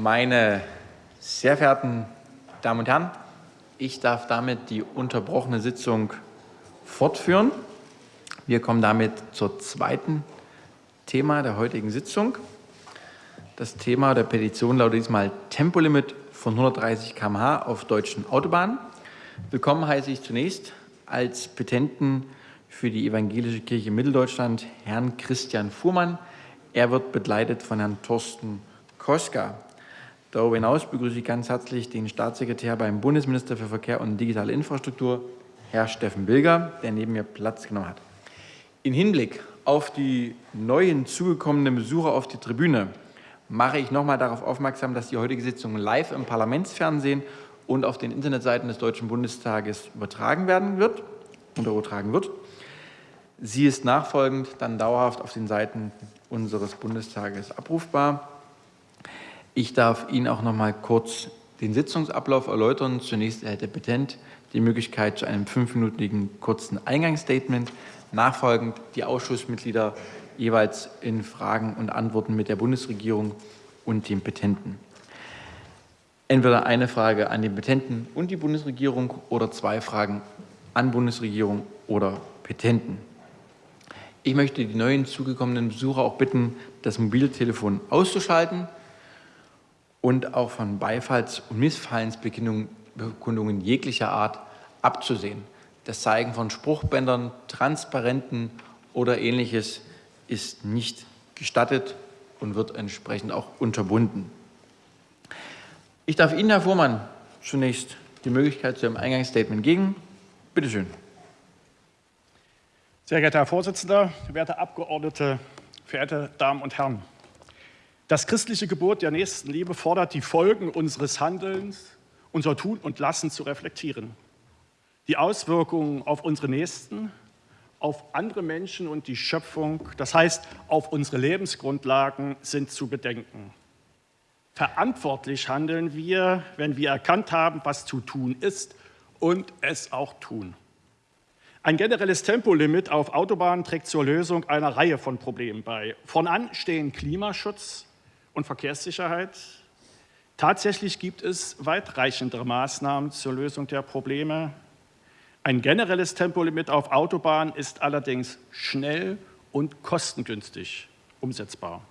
Meine sehr verehrten Damen und Herren, ich darf damit die unterbrochene Sitzung fortführen. Wir kommen damit zur zweiten Thema der heutigen Sitzung. Das Thema der Petition lautet diesmal Tempolimit von 130 km/h auf deutschen Autobahnen. Willkommen heiße ich zunächst als Petenten für die Evangelische Kirche Mitteldeutschland Herrn Christian Fuhrmann. Er wird begleitet von Herrn Thorsten Koska. Darüber hinaus begrüße ich ganz herzlich den Staatssekretär beim Bundesminister für Verkehr und digitale Infrastruktur, Herr Steffen Bilger, der neben mir Platz genommen hat. In Hinblick auf die neuen zugekommenen Besucher auf die Tribüne mache ich nochmal darauf aufmerksam, dass die heutige Sitzung live im Parlamentsfernsehen und auf den Internetseiten des Deutschen Bundestages übertragen werden wird und übertragen wird. Sie ist nachfolgend dann dauerhaft auf den Seiten unseres Bundestages abrufbar. Ich darf Ihnen auch noch mal kurz den Sitzungsablauf erläutern. Zunächst erhält der Petent die Möglichkeit zu einem fünfminütigen kurzen Eingangsstatement. Nachfolgend die Ausschussmitglieder jeweils in Fragen und Antworten mit der Bundesregierung und dem Petenten. Entweder eine Frage an den Petenten und die Bundesregierung oder zwei Fragen an Bundesregierung oder Petenten. Ich möchte die neuen zugekommenen Besucher auch bitten, das Mobiltelefon auszuschalten und auch von Beifalls- und Missfallensbekundungen jeglicher Art abzusehen. Das Zeigen von Spruchbändern, Transparenten oder Ähnliches ist nicht gestattet und wird entsprechend auch unterbunden. Ich darf Ihnen, Herr Fuhrmann, zunächst die Möglichkeit zu Ihrem Eingangsstatement geben. Bitte schön. Sehr geehrter Herr Vorsitzender, werte Abgeordnete, verehrte Damen und Herren! Das christliche Gebot der Nächstenliebe fordert, die Folgen unseres Handelns, unser Tun und Lassen zu reflektieren. Die Auswirkungen auf unsere Nächsten, auf andere Menschen und die Schöpfung, das heißt auf unsere Lebensgrundlagen, sind zu bedenken. Verantwortlich handeln wir, wenn wir erkannt haben, was zu tun ist und es auch tun. Ein generelles Tempolimit auf Autobahnen trägt zur Lösung einer Reihe von Problemen bei. Voran stehen Klimaschutz, und Verkehrssicherheit. Tatsächlich gibt es weitreichendere Maßnahmen zur Lösung der Probleme. Ein generelles Tempolimit auf Autobahnen ist allerdings schnell und kostengünstig umsetzbar.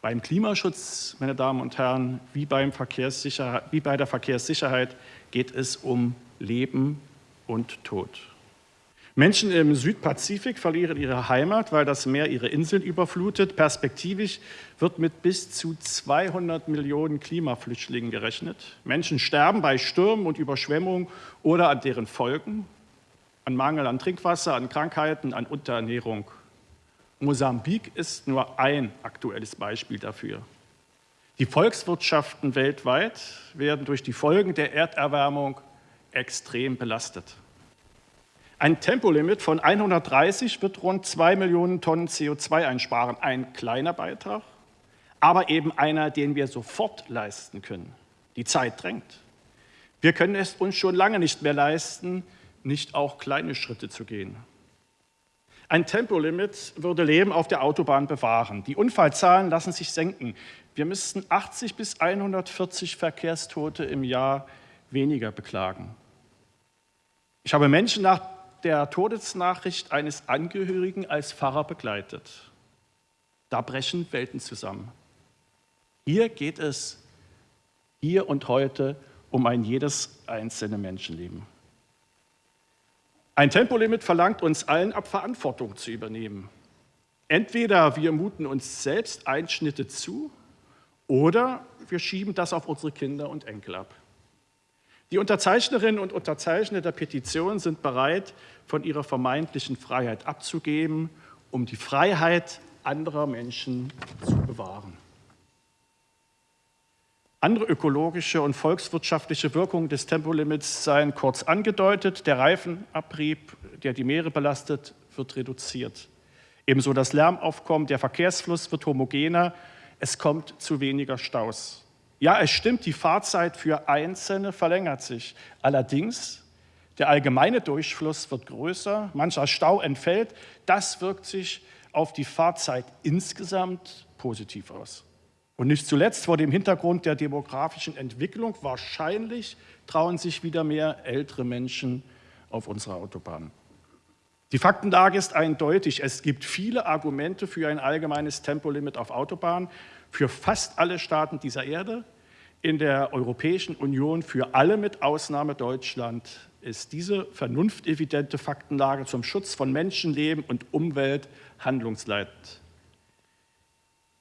Beim Klimaschutz, meine Damen und Herren, wie, wie bei der Verkehrssicherheit geht es um Leben und Tod. Menschen im Südpazifik verlieren ihre Heimat, weil das Meer ihre Inseln überflutet. Perspektivisch wird mit bis zu 200 Millionen Klimaflüchtlingen gerechnet. Menschen sterben bei Stürmen und Überschwemmungen oder an deren Folgen, an Mangel an Trinkwasser, an Krankheiten, an Unterernährung. Mosambik ist nur ein aktuelles Beispiel dafür. Die Volkswirtschaften weltweit werden durch die Folgen der Erderwärmung extrem belastet. Ein Tempolimit von 130 wird rund 2 Millionen Tonnen CO2 einsparen. Ein kleiner Beitrag, aber eben einer, den wir sofort leisten können. Die Zeit drängt. Wir können es uns schon lange nicht mehr leisten, nicht auch kleine Schritte zu gehen. Ein Tempolimit würde Leben auf der Autobahn bewahren. Die Unfallzahlen lassen sich senken. Wir müssten 80 bis 140 Verkehrstote im Jahr weniger beklagen. Ich habe Menschen nach der Todesnachricht eines Angehörigen als Pfarrer begleitet. Da brechen Welten zusammen. Hier geht es hier und heute um ein jedes einzelne Menschenleben. Ein Tempolimit verlangt uns allen ab, Verantwortung zu übernehmen. Entweder wir muten uns selbst Einschnitte zu oder wir schieben das auf unsere Kinder und Enkel ab. Die Unterzeichnerinnen und Unterzeichner der Petition sind bereit, von ihrer vermeintlichen Freiheit abzugeben, um die Freiheit anderer Menschen zu bewahren. Andere ökologische und volkswirtschaftliche Wirkungen des Tempolimits seien kurz angedeutet. Der Reifenabrieb, der die Meere belastet, wird reduziert. Ebenso das Lärmaufkommen, der Verkehrsfluss wird homogener, es kommt zu weniger Staus. Ja, es stimmt, die Fahrzeit für Einzelne verlängert sich. Allerdings, der allgemeine Durchfluss wird größer, mancher Stau entfällt. Das wirkt sich auf die Fahrzeit insgesamt positiv aus. Und nicht zuletzt vor dem Hintergrund der demografischen Entwicklung wahrscheinlich trauen sich wieder mehr ältere Menschen auf unsere Autobahnen. Die Faktenlage ist eindeutig. Es gibt viele Argumente für ein allgemeines Tempolimit auf Autobahnen für fast alle Staaten dieser Erde. In der Europäischen Union für alle mit Ausnahme Deutschland ist diese vernunftevidente Faktenlage zum Schutz von Menschenleben und Umwelt handlungsleitend.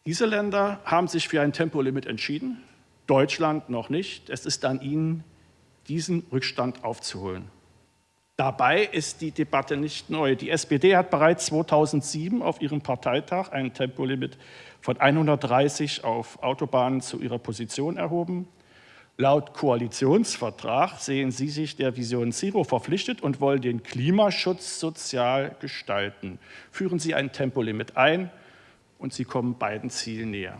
Diese Länder haben sich für ein Tempolimit entschieden, Deutschland noch nicht. Es ist an ihnen, diesen Rückstand aufzuholen. Dabei ist die Debatte nicht neu. Die SPD hat bereits 2007 auf ihrem Parteitag ein Tempolimit von 130 auf Autobahnen zu ihrer Position erhoben. Laut Koalitionsvertrag sehen Sie sich der Vision Zero verpflichtet und wollen den Klimaschutz sozial gestalten. Führen Sie ein Tempolimit ein und Sie kommen beiden Zielen näher.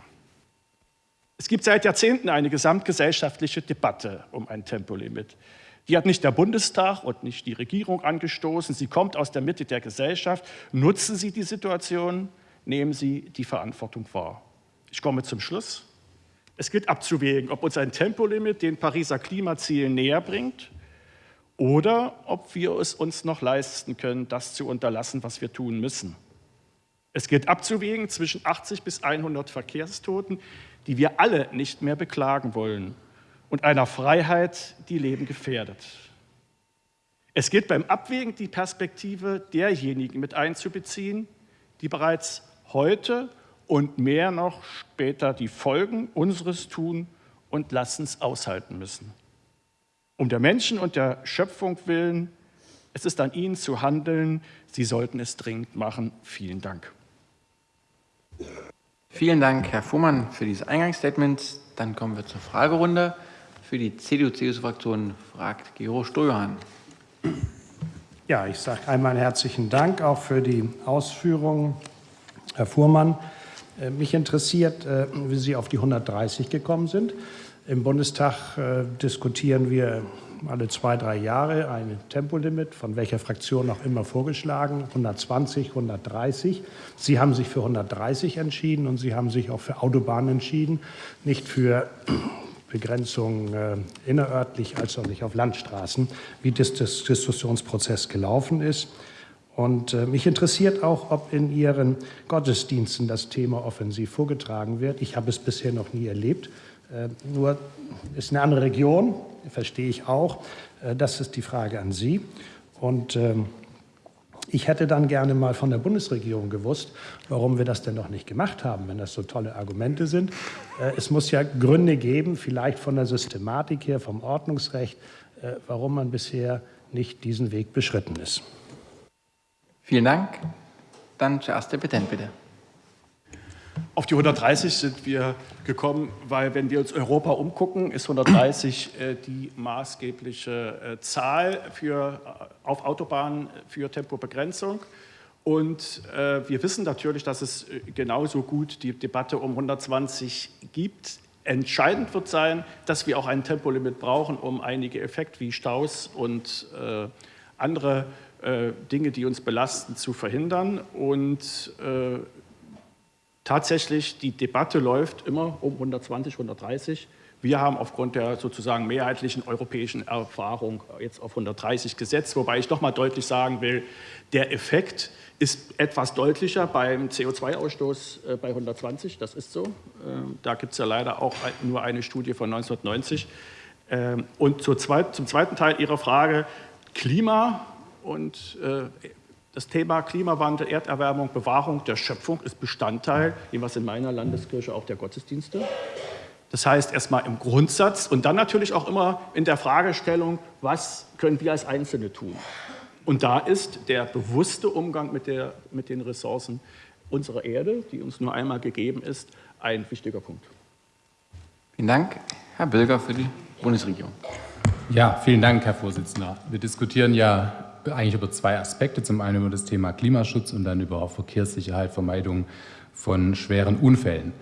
Es gibt seit Jahrzehnten eine gesamtgesellschaftliche Debatte um ein Tempolimit. Die hat nicht der Bundestag und nicht die Regierung angestoßen. Sie kommt aus der Mitte der Gesellschaft. Nutzen Sie die Situation, nehmen Sie die Verantwortung wahr. Ich komme zum Schluss. Es gilt abzuwägen, ob uns ein Tempolimit den Pariser Klimazielen näher bringt oder ob wir es uns noch leisten können, das zu unterlassen, was wir tun müssen. Es gilt abzuwägen zwischen 80 bis 100 Verkehrstoten, die wir alle nicht mehr beklagen wollen und einer Freiheit, die Leben gefährdet. Es gilt beim Abwägen die Perspektive derjenigen mit einzubeziehen, die bereits heute und mehr noch später die Folgen unseres Tun und Lassens aushalten müssen. Um der Menschen und der Schöpfung willen, es ist an Ihnen zu handeln. Sie sollten es dringend machen. Vielen Dank. Vielen Dank, Herr Fuhrmann, für dieses Eingangsstatement. Dann kommen wir zur Fragerunde. Für die CDU-CSU-Fraktion fragt Gero Stojohann. Ja, ich sage einmal herzlichen Dank auch für die Ausführungen, Herr Fuhrmann. Äh, mich interessiert, äh, wie Sie auf die 130 gekommen sind. Im Bundestag äh, diskutieren wir alle zwei, drei Jahre ein Tempolimit, von welcher Fraktion auch immer vorgeschlagen, 120, 130. Sie haben sich für 130 entschieden und Sie haben sich auch für Autobahnen entschieden, nicht für Begrenzung äh, innerörtlich als auch nicht auf Landstraßen, wie das, Diskussionsprozess gelaufen ist. Und äh, mich interessiert auch, ob in Ihren Gottesdiensten das Thema offensiv vorgetragen wird. Ich habe es bisher noch nie erlebt. Äh, nur ist eine andere Region, verstehe ich auch. Äh, das ist die Frage an Sie. Und ähm, ich hätte dann gerne mal von der Bundesregierung gewusst, warum wir das denn noch nicht gemacht haben, wenn das so tolle Argumente sind. Äh, es muss ja Gründe geben, vielleicht von der Systematik her, vom Ordnungsrecht, äh, warum man bisher nicht diesen Weg beschritten ist. Vielen Dank. Dann zuerst der Petent, bitte. Auf die 130 sind wir gekommen, weil wenn wir uns Europa umgucken, ist 130 äh, die maßgebliche äh, Zahl für, äh, auf Autobahnen für Tempobegrenzung. Und äh, wir wissen natürlich, dass es äh, genauso gut die Debatte um 120 gibt. Entscheidend wird sein, dass wir auch ein Tempolimit brauchen, um einige Effekte wie Staus und äh, andere Dinge, die uns belasten, zu verhindern. Und Tatsächlich, die Debatte läuft immer um 120, 130. Wir haben aufgrund der sozusagen mehrheitlichen europäischen Erfahrung jetzt auf 130 gesetzt, wobei ich noch mal deutlich sagen will, der Effekt ist etwas deutlicher beim CO2-Ausstoß äh, bei 120, das ist so. Ähm, da gibt es ja leider auch nur eine Studie von 1990. Ähm, und zum zweiten Teil Ihrer Frage, Klima und äh, das Thema Klimawandel, Erderwärmung, Bewahrung der Schöpfung ist Bestandteil, was in meiner Landeskirche auch der Gottesdienste. Das heißt erstmal im Grundsatz und dann natürlich auch immer in der Fragestellung, was können wir als Einzelne tun? Und da ist der bewusste Umgang mit, der, mit den Ressourcen unserer Erde, die uns nur einmal gegeben ist, ein wichtiger Punkt. Vielen Dank, Herr Bilger, für die Bundesregierung. Ja, vielen Dank, Herr Vorsitzender. Wir diskutieren ja eigentlich über zwei Aspekte. Zum einen über das Thema Klimaschutz und dann über Verkehrssicherheit, Vermeidung von schweren Unfällen.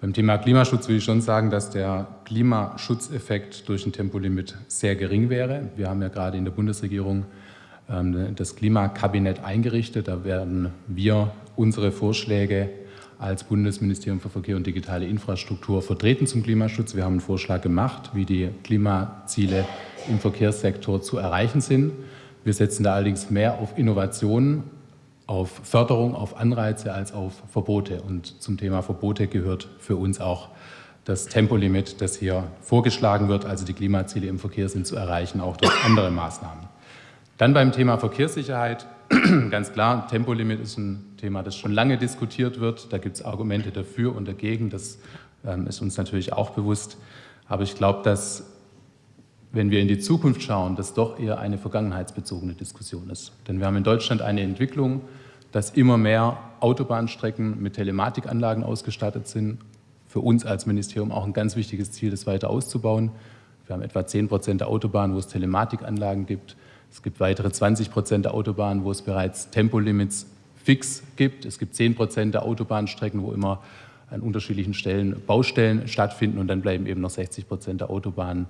Beim Thema Klimaschutz will ich schon sagen, dass der Klimaschutzeffekt durch ein Tempolimit sehr gering wäre. Wir haben ja gerade in der Bundesregierung ähm, das Klimakabinett eingerichtet. Da werden wir unsere Vorschläge als Bundesministerium für Verkehr und digitale Infrastruktur vertreten zum Klimaschutz. Wir haben einen Vorschlag gemacht, wie die Klimaziele im Verkehrssektor zu erreichen sind. Wir setzen da allerdings mehr auf Innovationen, auf Förderung, auf Anreize als auf Verbote. Und zum Thema Verbote gehört für uns auch das Tempolimit, das hier vorgeschlagen wird, also die Klimaziele im Verkehr sind zu erreichen, auch durch andere Maßnahmen. Dann beim Thema Verkehrssicherheit, ganz klar, Tempolimit ist ein Thema, das schon lange diskutiert wird. Da gibt es Argumente dafür und dagegen, das ähm, ist uns natürlich auch bewusst. Aber ich glaube, dass, wenn wir in die Zukunft schauen, das doch eher eine vergangenheitsbezogene Diskussion ist. Denn wir haben in Deutschland eine Entwicklung, dass immer mehr Autobahnstrecken mit Telematikanlagen ausgestattet sind für uns als Ministerium auch ein ganz wichtiges Ziel, das weiter auszubauen. Wir haben etwa 10 Prozent der Autobahnen, wo es Telematikanlagen gibt. Es gibt weitere 20 Prozent der Autobahnen, wo es bereits Tempolimits fix gibt. Es gibt 10 Prozent der Autobahnstrecken, wo immer an unterschiedlichen Stellen Baustellen stattfinden und dann bleiben eben noch 60 Prozent der Autobahnen,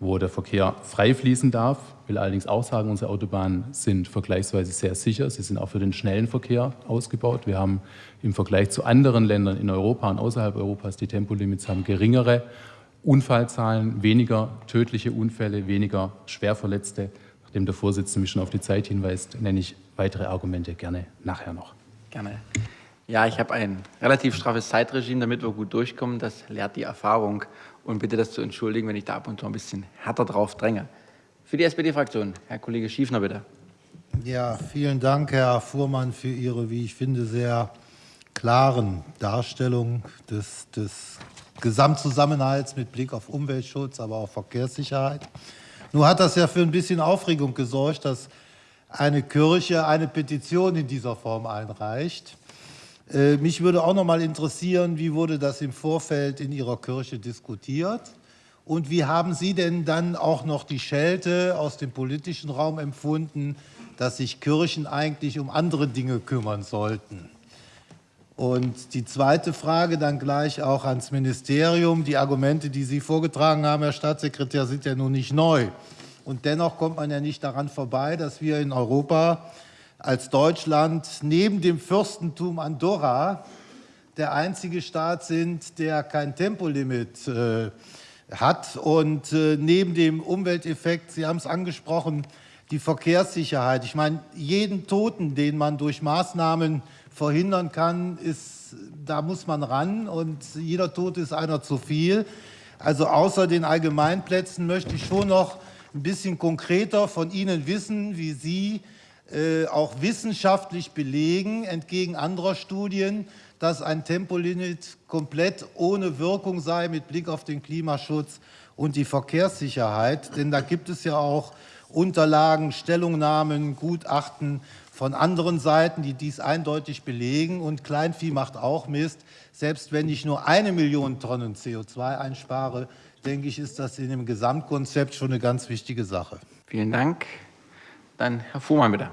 wo der Verkehr frei fließen darf. Ich will allerdings auch sagen, unsere Autobahnen sind vergleichsweise sehr sicher. Sie sind auch für den schnellen Verkehr ausgebaut. Wir haben im Vergleich zu anderen Ländern in Europa und außerhalb Europas die Tempolimits haben geringere Unfallzahlen, weniger tödliche Unfälle, weniger Schwerverletzte. Nachdem der Vorsitzende mich schon auf die Zeit hinweist, nenne ich weitere Argumente gerne nachher noch. Gerne. Ja, ich habe ein relativ straffes Zeitregime, damit wir gut durchkommen. Das lehrt die Erfahrung und bitte das zu entschuldigen, wenn ich da ab und zu ein bisschen härter drauf dränge. Für die SPD-Fraktion, Herr Kollege Schiefner, bitte. Ja, vielen Dank, Herr Fuhrmann, für Ihre, wie ich finde, sehr klaren Darstellung des, des Gesamtzusammenhalts mit Blick auf Umweltschutz, aber auch Verkehrssicherheit. Nur hat das ja für ein bisschen Aufregung gesorgt, dass eine Kirche eine Petition in dieser Form einreicht. Äh, mich würde auch noch mal interessieren, wie wurde das im Vorfeld in Ihrer Kirche diskutiert? Und wie haben Sie denn dann auch noch die Schelte aus dem politischen Raum empfunden, dass sich Kirchen eigentlich um andere Dinge kümmern sollten? Und die zweite Frage dann gleich auch ans Ministerium. Die Argumente, die Sie vorgetragen haben, Herr Staatssekretär, sind ja nun nicht neu. Und dennoch kommt man ja nicht daran vorbei, dass wir in Europa als Deutschland neben dem Fürstentum Andorra der einzige Staat sind, der kein Tempolimit äh, hat. Und äh, neben dem Umwelteffekt, Sie haben es angesprochen, die Verkehrssicherheit. Ich meine, jeden Toten, den man durch Maßnahmen verhindern kann, ist, da muss man ran und jeder Tote ist einer zu viel. Also außer den Allgemeinplätzen möchte ich schon noch ein bisschen konkreter von Ihnen wissen, wie Sie äh, auch wissenschaftlich belegen, entgegen anderer Studien, dass ein Tempolimit komplett ohne Wirkung sei mit Blick auf den Klimaschutz und die Verkehrssicherheit. Denn da gibt es ja auch Unterlagen, Stellungnahmen, Gutachten von anderen Seiten, die dies eindeutig belegen. Und Kleinvieh macht auch Mist. Selbst wenn ich nur eine Million Tonnen CO2 einspare, denke ich, ist das in dem Gesamtkonzept schon eine ganz wichtige Sache. Vielen Dank. Dann Herr Fuhrmann, bitte.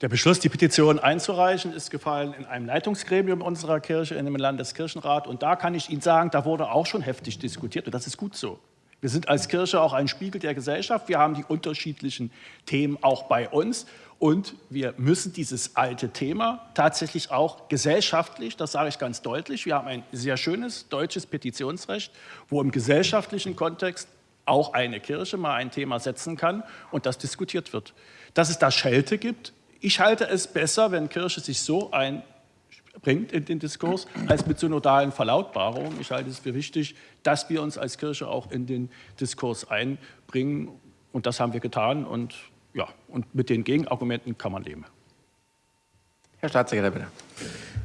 Der Beschluss, die Petition einzureichen, ist gefallen in einem Leitungsgremium unserer Kirche, in dem Landeskirchenrat. Und da kann ich Ihnen sagen, da wurde auch schon heftig diskutiert. Und das ist gut so. Wir sind als Kirche auch ein Spiegel der Gesellschaft. Wir haben die unterschiedlichen Themen auch bei uns. Und wir müssen dieses alte Thema tatsächlich auch gesellschaftlich, das sage ich ganz deutlich, wir haben ein sehr schönes deutsches Petitionsrecht, wo im gesellschaftlichen Kontext auch eine Kirche mal ein Thema setzen kann und das diskutiert wird. Dass es da Schelte gibt, ich halte es besser, wenn Kirche sich so einbringt in den Diskurs, als mit synodalen Verlautbarungen. Ich halte es für wichtig, dass wir uns als Kirche auch in den Diskurs einbringen. Und das haben wir getan. Und, ja, und mit den Gegenargumenten kann man leben. Herr Staatssekretär, bitte.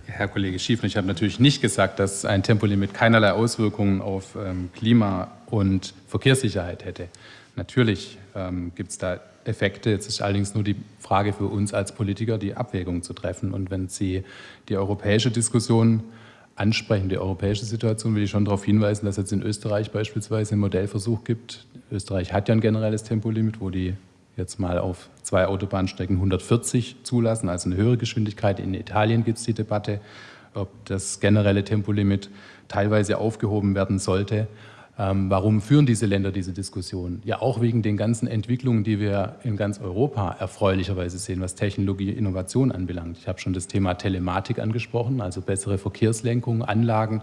Herr Kollege Schiefner, ich habe natürlich nicht gesagt, dass ein Tempolimit keinerlei Auswirkungen auf ähm, Klima- und Verkehrssicherheit hätte. Natürlich ähm, gibt es da Effekte. Jetzt ist allerdings nur die Frage für uns als Politiker, die Abwägung zu treffen. Und wenn Sie die europäische Diskussion ansprechen, die europäische Situation, will ich schon darauf hinweisen, dass es in Österreich beispielsweise einen Modellversuch gibt. Österreich hat ja ein generelles Tempolimit, wo die jetzt mal auf zwei Autobahnstrecken 140 zulassen, also eine höhere Geschwindigkeit. In Italien gibt es die Debatte, ob das generelle Tempolimit teilweise aufgehoben werden sollte. Ähm, warum führen diese Länder diese Diskussion? Ja, auch wegen den ganzen Entwicklungen, die wir in ganz Europa erfreulicherweise sehen, was Technologie, Innovation anbelangt. Ich habe schon das Thema Telematik angesprochen, also bessere Verkehrslenkung, Anlagen,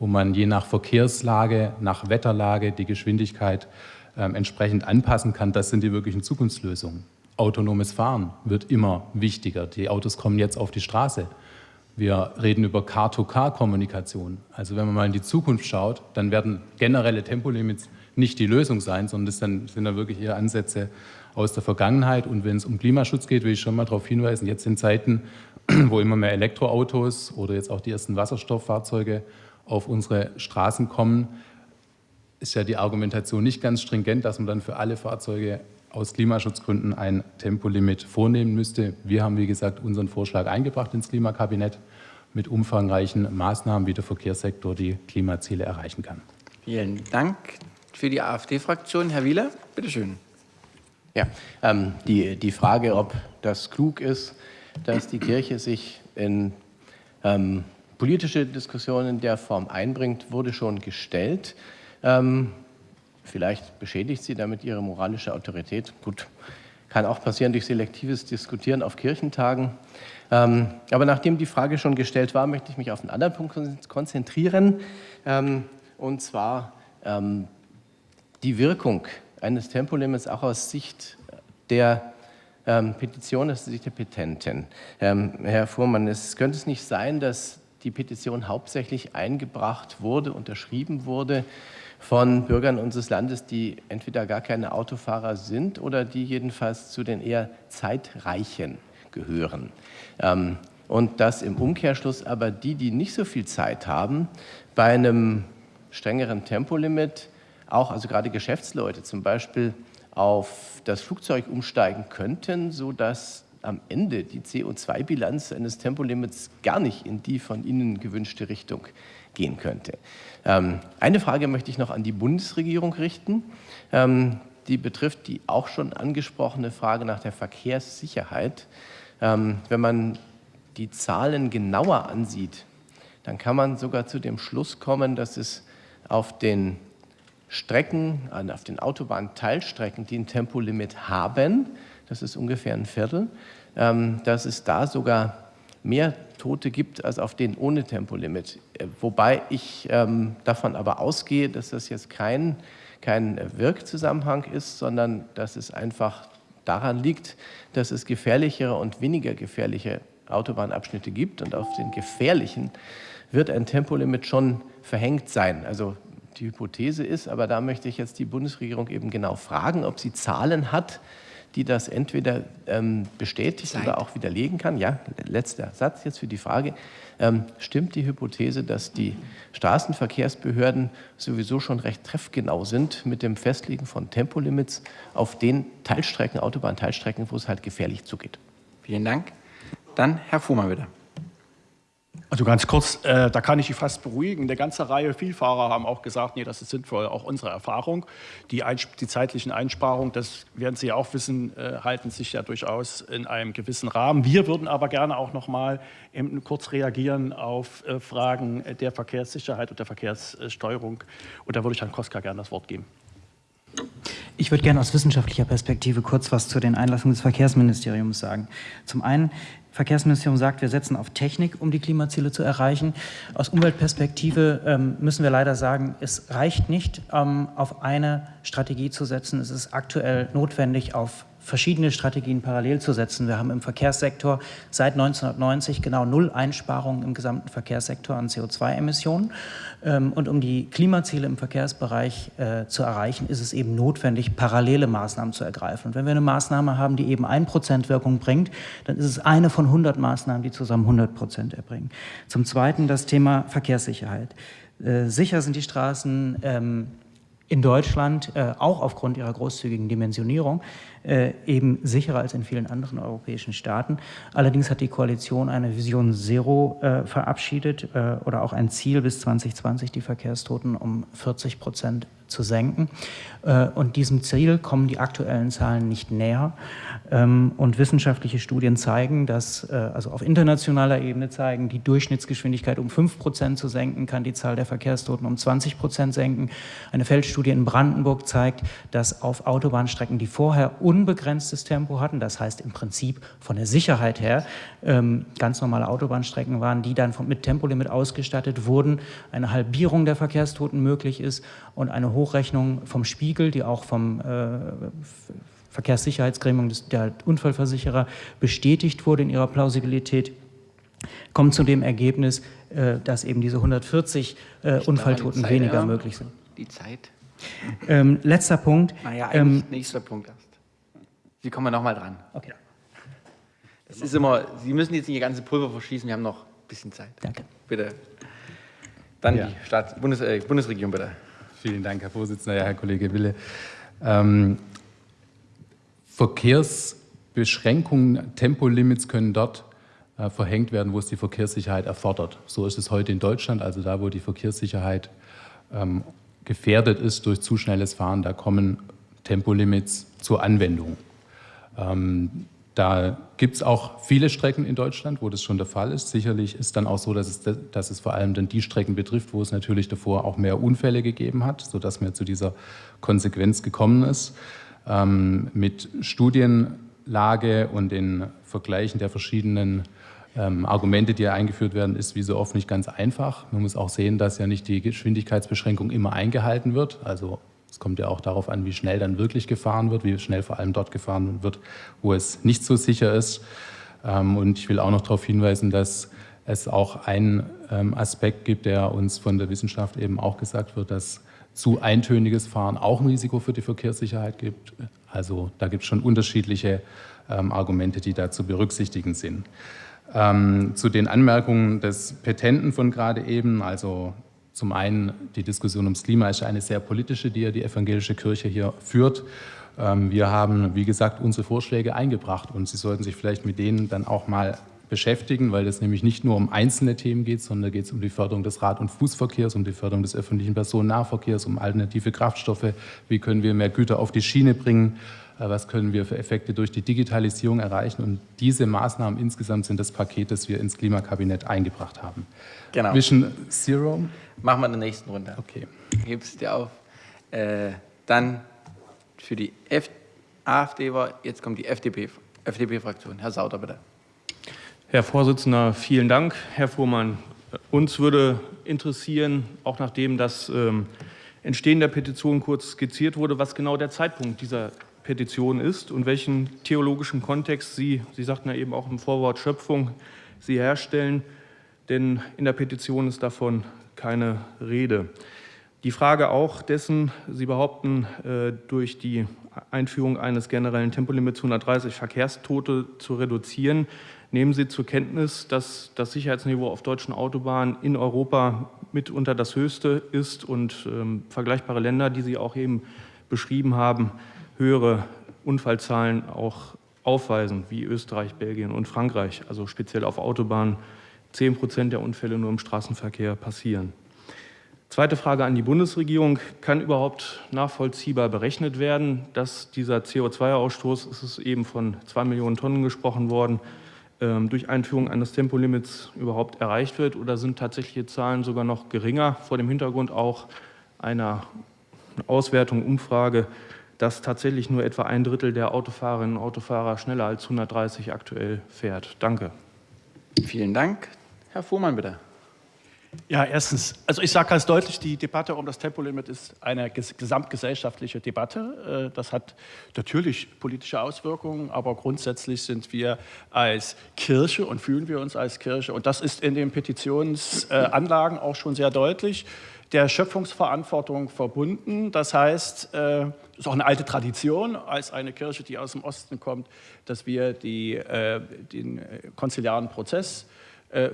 wo man je nach Verkehrslage, nach Wetterlage die Geschwindigkeit entsprechend anpassen kann. Das sind die wirklichen Zukunftslösungen. Autonomes Fahren wird immer wichtiger. Die Autos kommen jetzt auf die Straße. Wir reden über Car-to-Car-Kommunikation. Also wenn man mal in die Zukunft schaut, dann werden generelle Tempolimits nicht die Lösung sein, sondern das sind dann wirklich eher Ansätze aus der Vergangenheit. Und wenn es um Klimaschutz geht, will ich schon mal darauf hinweisen, jetzt in Zeiten, wo immer mehr Elektroautos oder jetzt auch die ersten Wasserstofffahrzeuge auf unsere Straßen kommen, ist ja die Argumentation nicht ganz stringent, dass man dann für alle Fahrzeuge aus Klimaschutzgründen ein Tempolimit vornehmen müsste. Wir haben, wie gesagt, unseren Vorschlag eingebracht ins Klimakabinett mit umfangreichen Maßnahmen, wie der Verkehrssektor die Klimaziele erreichen kann. Vielen Dank für die AfD-Fraktion. Herr Wieler, bitteschön. Ja, ähm, die, die Frage, ob das klug ist, dass die Kirche sich in ähm, politische Diskussionen in der Form einbringt, wurde schon gestellt. Ähm, Vielleicht beschädigt sie damit ihre moralische Autorität. Gut, kann auch passieren durch selektives Diskutieren auf Kirchentagen. Ähm, aber nachdem die Frage schon gestellt war, möchte ich mich auf einen anderen Punkt konzentrieren. Ähm, und zwar ähm, die Wirkung eines Tempolimits auch aus Sicht der ähm, Petition, aus Sicht der Petenten. Ähm, Herr Fuhrmann, es könnte es nicht sein, dass die Petition hauptsächlich eingebracht wurde, unterschrieben wurde, von Bürgern unseres Landes, die entweder gar keine Autofahrer sind oder die jedenfalls zu den eher Zeitreichen gehören. Ähm, und dass im Umkehrschluss aber die, die nicht so viel Zeit haben, bei einem strengeren Tempolimit auch, also gerade Geschäftsleute zum Beispiel, auf das Flugzeug umsteigen könnten, sodass am Ende die CO2-Bilanz eines Tempolimits gar nicht in die von Ihnen gewünschte Richtung gehen könnte. Ähm, eine Frage möchte ich noch an die Bundesregierung richten. Ähm, die betrifft die auch schon angesprochene Frage nach der Verkehrssicherheit. Ähm, wenn man die Zahlen genauer ansieht, dann kann man sogar zu dem Schluss kommen, dass es auf den Strecken, auf den Autobahnteilstrecken, die ein Tempolimit haben, das ist ungefähr ein Viertel, dass es da sogar mehr Tote gibt als auf den ohne Tempolimit. Äh, wobei ich ähm, davon aber ausgehe, dass das jetzt kein, kein Wirkzusammenhang ist, sondern dass es einfach daran liegt, dass es gefährlichere und weniger gefährliche Autobahnabschnitte gibt und auf den gefährlichen wird ein Tempolimit schon verhängt sein. Also die Hypothese ist, aber da möchte ich jetzt die Bundesregierung eben genau fragen, ob sie Zahlen hat, die das entweder ähm, bestätigt Zeit. oder auch widerlegen kann. Ja, letzter Satz jetzt für die Frage. Ähm, stimmt die Hypothese, dass die Straßenverkehrsbehörden sowieso schon recht treffgenau sind mit dem Festlegen von Tempolimits auf den Teilstrecken, Autobahnteilstrecken, wo es halt gefährlich zugeht? Vielen Dank. Dann Herr Fuhrmann wieder. Also ganz kurz, äh, da kann ich Sie fast beruhigen. Eine ganze Reihe Vielfahrer haben auch gesagt, nee, das ist sinnvoll, auch unsere Erfahrung. Die, die zeitlichen Einsparungen, das werden Sie auch wissen, äh, halten sich ja durchaus in einem gewissen Rahmen. Wir würden aber gerne auch noch mal kurz reagieren auf äh, Fragen der Verkehrssicherheit und der Verkehrssteuerung. Und da würde ich Herrn Koska gerne das Wort geben. Ich würde gerne aus wissenschaftlicher Perspektive kurz was zu den Einlassungen des Verkehrsministeriums sagen. Zum einen Verkehrsministerium sagt, wir setzen auf Technik, um die Klimaziele zu erreichen. Aus Umweltperspektive ähm, müssen wir leider sagen, es reicht nicht, ähm, auf eine Strategie zu setzen. Es ist aktuell notwendig, auf verschiedene Strategien parallel zu setzen. Wir haben im Verkehrssektor seit 1990 genau null Einsparungen im gesamten Verkehrssektor an CO2-Emissionen. Ähm, und um die Klimaziele im Verkehrsbereich äh, zu erreichen, ist es eben notwendig, parallele Maßnahmen zu ergreifen. Und wenn wir eine Maßnahme haben, die eben 1% Wirkung bringt, dann ist es eine von 100 Maßnahmen, die zusammen 100 Prozent erbringen. Zum Zweiten das Thema Verkehrssicherheit. Äh, sicher sind die Straßen ähm, in Deutschland, äh, auch aufgrund ihrer großzügigen Dimensionierung. äh, eben sicherer als in vielen anderen europäischen Staaten. Allerdings hat die Koalition eine Vision Zero äh, verabschiedet äh, oder auch ein Ziel bis 2020, die Verkehrstoten um 40 Prozent zu senken. Äh, und diesem Ziel kommen die aktuellen Zahlen nicht näher. Ähm, und wissenschaftliche Studien zeigen, dass, äh, also auf internationaler Ebene zeigen, die Durchschnittsgeschwindigkeit um 5 Prozent zu senken, kann die Zahl der Verkehrstoten um 20 Prozent senken. Eine Feldstudie in Brandenburg zeigt, dass auf Autobahnstrecken, die vorher unbegrenztes Tempo hatten, das heißt im Prinzip von der Sicherheit her ähm, ganz normale Autobahnstrecken waren, die dann mit Tempolimit ausgestattet wurden, eine Halbierung der Verkehrstoten möglich ist und eine Hochrechnung vom Spiegel, die auch vom äh, Verkehrssicherheitsgremium der Unfallversicherer bestätigt wurde in ihrer Plausibilität, kommt zu dem Ergebnis, äh, dass eben diese 140 äh, Unfalltoten weniger ja. möglich sind. Die Zeit. Ähm, letzter Punkt. Naja, ähm, nächster Punkt erst. Sie kommen nochmal dran. Okay. Das ist immer, Sie müssen jetzt nicht Ihr ganze Pulver verschießen, wir haben noch ein bisschen Zeit. Danke. Bitte. Dann ja. die Staats Bundes äh, Bundesregierung, bitte. Vielen Dank, Herr Vorsitzender, ja, Herr Kollege Wille. Ähm, Verkehrsbeschränkungen, Tempolimits können dort äh, verhängt werden, wo es die Verkehrssicherheit erfordert. So ist es heute in Deutschland, also da, wo die Verkehrssicherheit ähm, gefährdet ist durch zu schnelles Fahren, da kommen Tempolimits zur Anwendung. Ähm, da gibt es auch viele Strecken in Deutschland, wo das schon der Fall ist. Sicherlich ist dann auch so, dass es, dass es vor allem dann die Strecken betrifft, wo es natürlich davor auch mehr Unfälle gegeben hat, sodass man zu dieser Konsequenz gekommen ist. Ähm, mit Studienlage und den Vergleichen der verschiedenen ähm, Argumente, die eingeführt werden, ist wie so oft nicht ganz einfach. Man muss auch sehen, dass ja nicht die Geschwindigkeitsbeschränkung immer eingehalten wird. Also es kommt ja auch darauf an, wie schnell dann wirklich gefahren wird, wie schnell vor allem dort gefahren wird, wo es nicht so sicher ist. Ähm, und ich will auch noch darauf hinweisen, dass es auch einen ähm, Aspekt gibt, der uns von der Wissenschaft eben auch gesagt wird, dass zu eintöniges Fahren auch ein Risiko für die Verkehrssicherheit gibt. Also da gibt es schon unterschiedliche ähm, Argumente, die da zu berücksichtigen sind. zu den Anmerkungen des Petenten von gerade eben, also zum einen die Diskussion ums Klima ist eine sehr politische, die ja die evangelische Kirche hier führt. Ähm, wir haben, wie gesagt, unsere Vorschläge eingebracht und Sie sollten sich vielleicht mit denen dann auch mal beschäftigen, weil es nämlich nicht nur um einzelne Themen geht, sondern da geht es um die Förderung des Rad- und Fußverkehrs, um die Förderung des öffentlichen Personennahverkehrs, um alternative Kraftstoffe, wie können wir mehr Güter auf die Schiene bringen, äh, was können wir für Effekte durch die Digitalisierung erreichen. Und diese Maßnahmen insgesamt sind das Paket, das wir ins Klimakabinett eingebracht haben. Genau. Vision Zero. Machen wir in der nächsten Runde. Okay. Hebst dir auf. Äh, dann für die F AfD war, jetzt kommt die FDP-Fraktion. Herr Sauter, bitte. Herr Vorsitzender, vielen Dank. Herr Fuhrmann, uns würde interessieren, auch nachdem das ähm, Entstehen der Petition kurz skizziert wurde, was genau der Zeitpunkt dieser Petition ist und welchen theologischen Kontext Sie, Sie sagten ja eben auch im Vorwort Schöpfung, Sie herstellen, denn in der Petition ist davon keine Rede. Die Frage auch dessen, Sie behaupten, äh, durch die Einführung eines generellen Tempolimits 130 Verkehrstote zu reduzieren, nehmen Sie zur Kenntnis, dass das Sicherheitsniveau auf deutschen Autobahnen in Europa mitunter das höchste ist und ähm, vergleichbare Länder, die Sie auch eben beschrieben haben, höhere Unfallzahlen auch aufweisen, wie Österreich, Belgien und Frankreich, also speziell auf Autobahnen 10 Prozent der Unfälle nur im Straßenverkehr passieren. Zweite Frage an die Bundesregierung. Kann überhaupt nachvollziehbar berechnet werden, dass dieser CO2-Ausstoß, es ist eben von zwei Millionen Tonnen gesprochen worden, ähm, durch Einführung eines Tempolimits überhaupt erreicht wird? Oder sind tatsächliche Zahlen sogar noch geringer, vor dem Hintergrund auch einer Auswertung, Umfrage, dass tatsächlich nur etwa ein Drittel der Autofahrerinnen und Autofahrer schneller als 130 aktuell fährt? Danke. Vielen Dank. Herr Fuhrmann, bitte. Ja, erstens, also ich sage ganz deutlich, die Debatte um das Tempolimit ist eine gesamtgesellschaftliche Debatte. Äh, das hat natürlich politische Auswirkungen, aber grundsätzlich sind wir als Kirche und fühlen wir uns als Kirche, und das ist in den Petitionsanlagen auch schon sehr deutlich, der Schöpfungsverantwortung verbunden. Das heißt, es äh, ist auch eine alte Tradition als eine Kirche, die aus dem Osten kommt, dass wir die, äh, den konziliaren Prozess äh,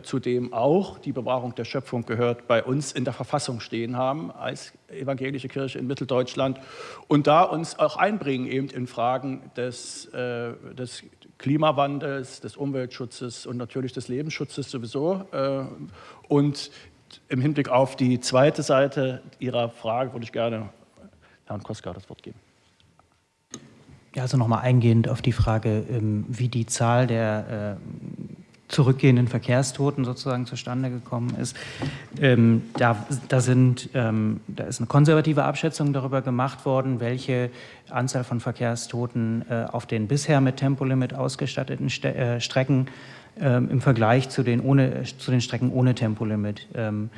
zu dem auch die Bewahrung der Schöpfung gehört, bei uns in der Verfassung stehen haben als evangelische Kirche in Mitteldeutschland und da uns auch einbringen eben in Fragen des, äh, des Klimawandels, des Umweltschutzes und natürlich des Lebensschutzes sowieso. Äh, und im Hinblick auf die zweite Seite Ihrer Frage würde ich gerne Herrn Koska das Wort geben. Ja, also nochmal eingehend auf die Frage, ähm, wie die Zahl der äh, zurückgehenden Verkehrstoten sozusagen zustande gekommen ist. Ähm, da, da, sind, ähm, da ist eine konservative Abschätzung darüber gemacht worden, welche Anzahl von Verkehrstoten äh, auf den bisher mit Tempolimit ausgestatteten Ste äh, Strecken ähm, im Vergleich zu den, ohne, zu den Strecken ohne Tempolimit ähm,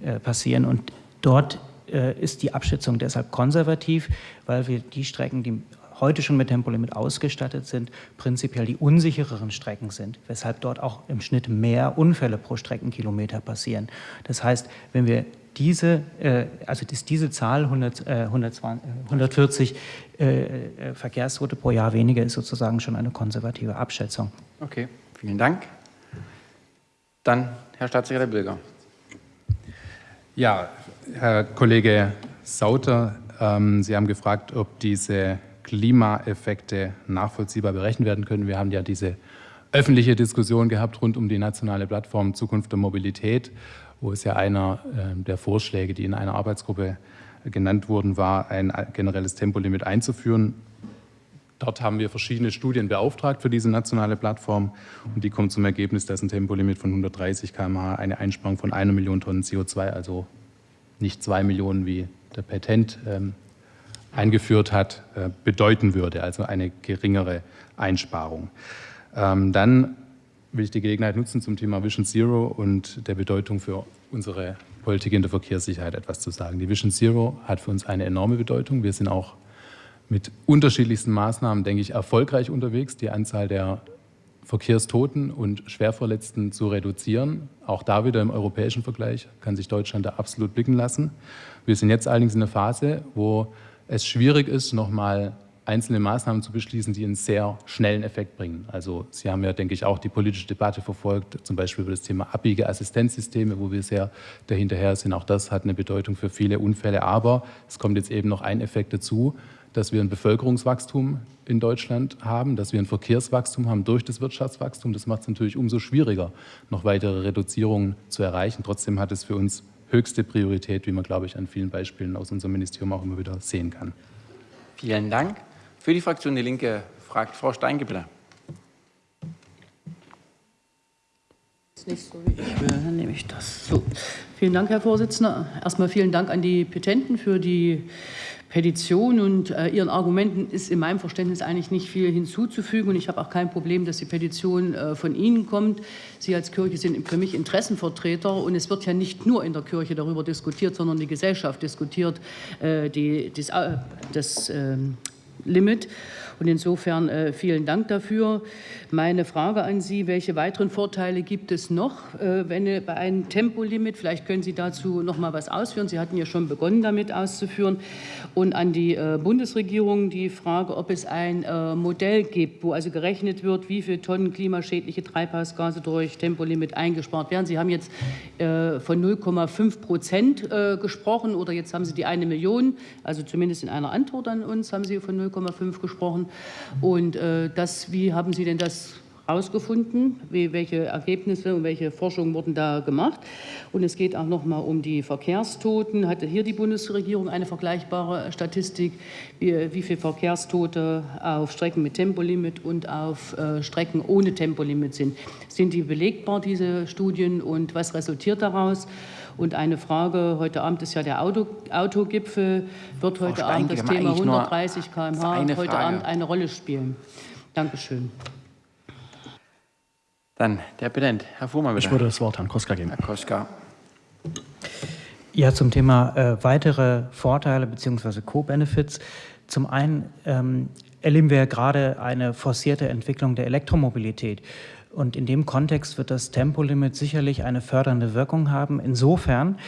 äh, passieren. Und dort äh, ist die Abschätzung deshalb konservativ, weil wir die Strecken, die heute schon mit Tempolimit ausgestattet sind, prinzipiell die unsichereren Strecken sind, weshalb dort auch im Schnitt mehr Unfälle pro Streckenkilometer passieren. Das heißt, wenn wir diese, äh, also ist diese Zahl 100, äh, 120, 140 äh, äh, Verkehrstote pro Jahr weniger ist sozusagen schon eine konservative Abschätzung. Okay, vielen Dank. Dann Herr Staatssekretär Bilger. Ja, Herr Kollege Sauter, ähm, Sie haben gefragt, ob diese Klimaeffekte nachvollziehbar berechnet werden können. Wir haben ja diese öffentliche Diskussion gehabt rund um die nationale Plattform Zukunft der Mobilität, wo es ja einer ähm, der Vorschläge, die in einer Arbeitsgruppe genannt wurden, war, ein generelles Tempolimit einzuführen. Dort haben wir verschiedene Studien beauftragt für diese nationale Plattform und die kommen zum Ergebnis, dass ein Tempolimit von 130 km/h eine Einsparung von einer Million Tonnen CO2, also nicht zwei Millionen wie der Patent ähm, eingeführt hat, äh, bedeuten würde, also eine geringere Einsparung. Ähm, dann will ich die Gelegenheit nutzen, zum Thema Vision Zero und der Bedeutung für unsere Politik in der Verkehrssicherheit etwas zu sagen. Die Vision Zero hat für uns eine enorme Bedeutung. Wir sind auch mit unterschiedlichsten Maßnahmen, denke ich, erfolgreich unterwegs, die Anzahl der Verkehrstoten und Schwerverletzten zu reduzieren. Auch da wieder im europäischen Vergleich kann sich Deutschland da absolut blicken lassen. Wir sind jetzt allerdings in einer Phase, wo es schwierig ist, nochmal einzelne Maßnahmen zu beschließen, die einen sehr schnellen Effekt bringen. Also Sie haben ja, denke ich, auch die politische Debatte verfolgt, zum Beispiel über das Thema Abbiegeassistenzsysteme, wo wir sehr dahinterher sind. Auch das hat eine Bedeutung für viele Unfälle. Aber es kommt jetzt eben noch ein Effekt dazu, dass wir ein Bevölkerungswachstum in Deutschland haben, dass wir ein Verkehrswachstum haben durch das Wirtschaftswachstum. Das macht es natürlich umso schwieriger, noch weitere Reduzierungen zu erreichen. Trotzdem hat es für uns höchste Priorität, wie man, glaube ich, an vielen Beispielen aus unserem Ministerium auch immer wieder sehen kann. Vielen Dank. Für die Fraktion Die Linke fragt Frau Steingebler. Nicht so, wie ich will, dann nehme ich das. So. Vielen Dank, Herr Vorsitzender. Erstmal vielen Dank an die Petenten für die Petition und äh, Ihren Argumenten ist in meinem Verständnis eigentlich nicht viel hinzuzufügen. Und ich habe auch kein Problem, dass die Petition äh, von Ihnen kommt. Sie als Kirche sind für mich Interessenvertreter. Und es wird ja nicht nur in der Kirche darüber diskutiert, sondern die Gesellschaft diskutiert äh, die, das, äh, das ähm, Limit. Und insofern äh, vielen Dank dafür. Meine Frage an Sie, welche weiteren Vorteile gibt es noch, äh, wenn äh, bei einem Tempolimit, vielleicht können Sie dazu noch mal was ausführen. Sie hatten ja schon begonnen, damit auszuführen. Und an die äh, Bundesregierung die Frage, ob es ein äh, Modell gibt, wo also gerechnet wird, wie viele Tonnen klimaschädliche Treibhausgase durch Tempolimit eingespart werden. Sie haben jetzt äh, von 0,5 Prozent gesprochen oder jetzt haben Sie die eine Million, also zumindest in einer Antwort an uns haben Sie von 0,5 gesprochen. Und äh, das, wie haben Sie denn das herausgefunden? welche Ergebnisse und welche Forschungen wurden da gemacht? Und es geht auch noch mal um die Verkehrstoten. Hatte hier die Bundesregierung eine vergleichbare Statistik, wie, wie viele Verkehrstote auf Strecken mit Tempolimit und auf äh, Strecken ohne Tempolimit sind? Sind die belegbar, diese Studien, und was resultiert daraus? Und eine Frage, heute Abend ist ja der Auto, Autogipfel, wird heute Abend das Thema 130 km/h heute Frage. Abend eine Rolle spielen? Dankeschön. Dann der Präsident, Herr Fuhrmann, bitte. Ich würde das Wort Herrn Koska geben. Herr Koska. Ja, zum Thema äh, weitere Vorteile bzw. Co-Benefits. Zum einen ähm, erleben wir gerade eine forcierte Entwicklung der Elektromobilität. Und in dem Kontext wird das Tempolimit sicherlich eine fördernde Wirkung haben, insofern,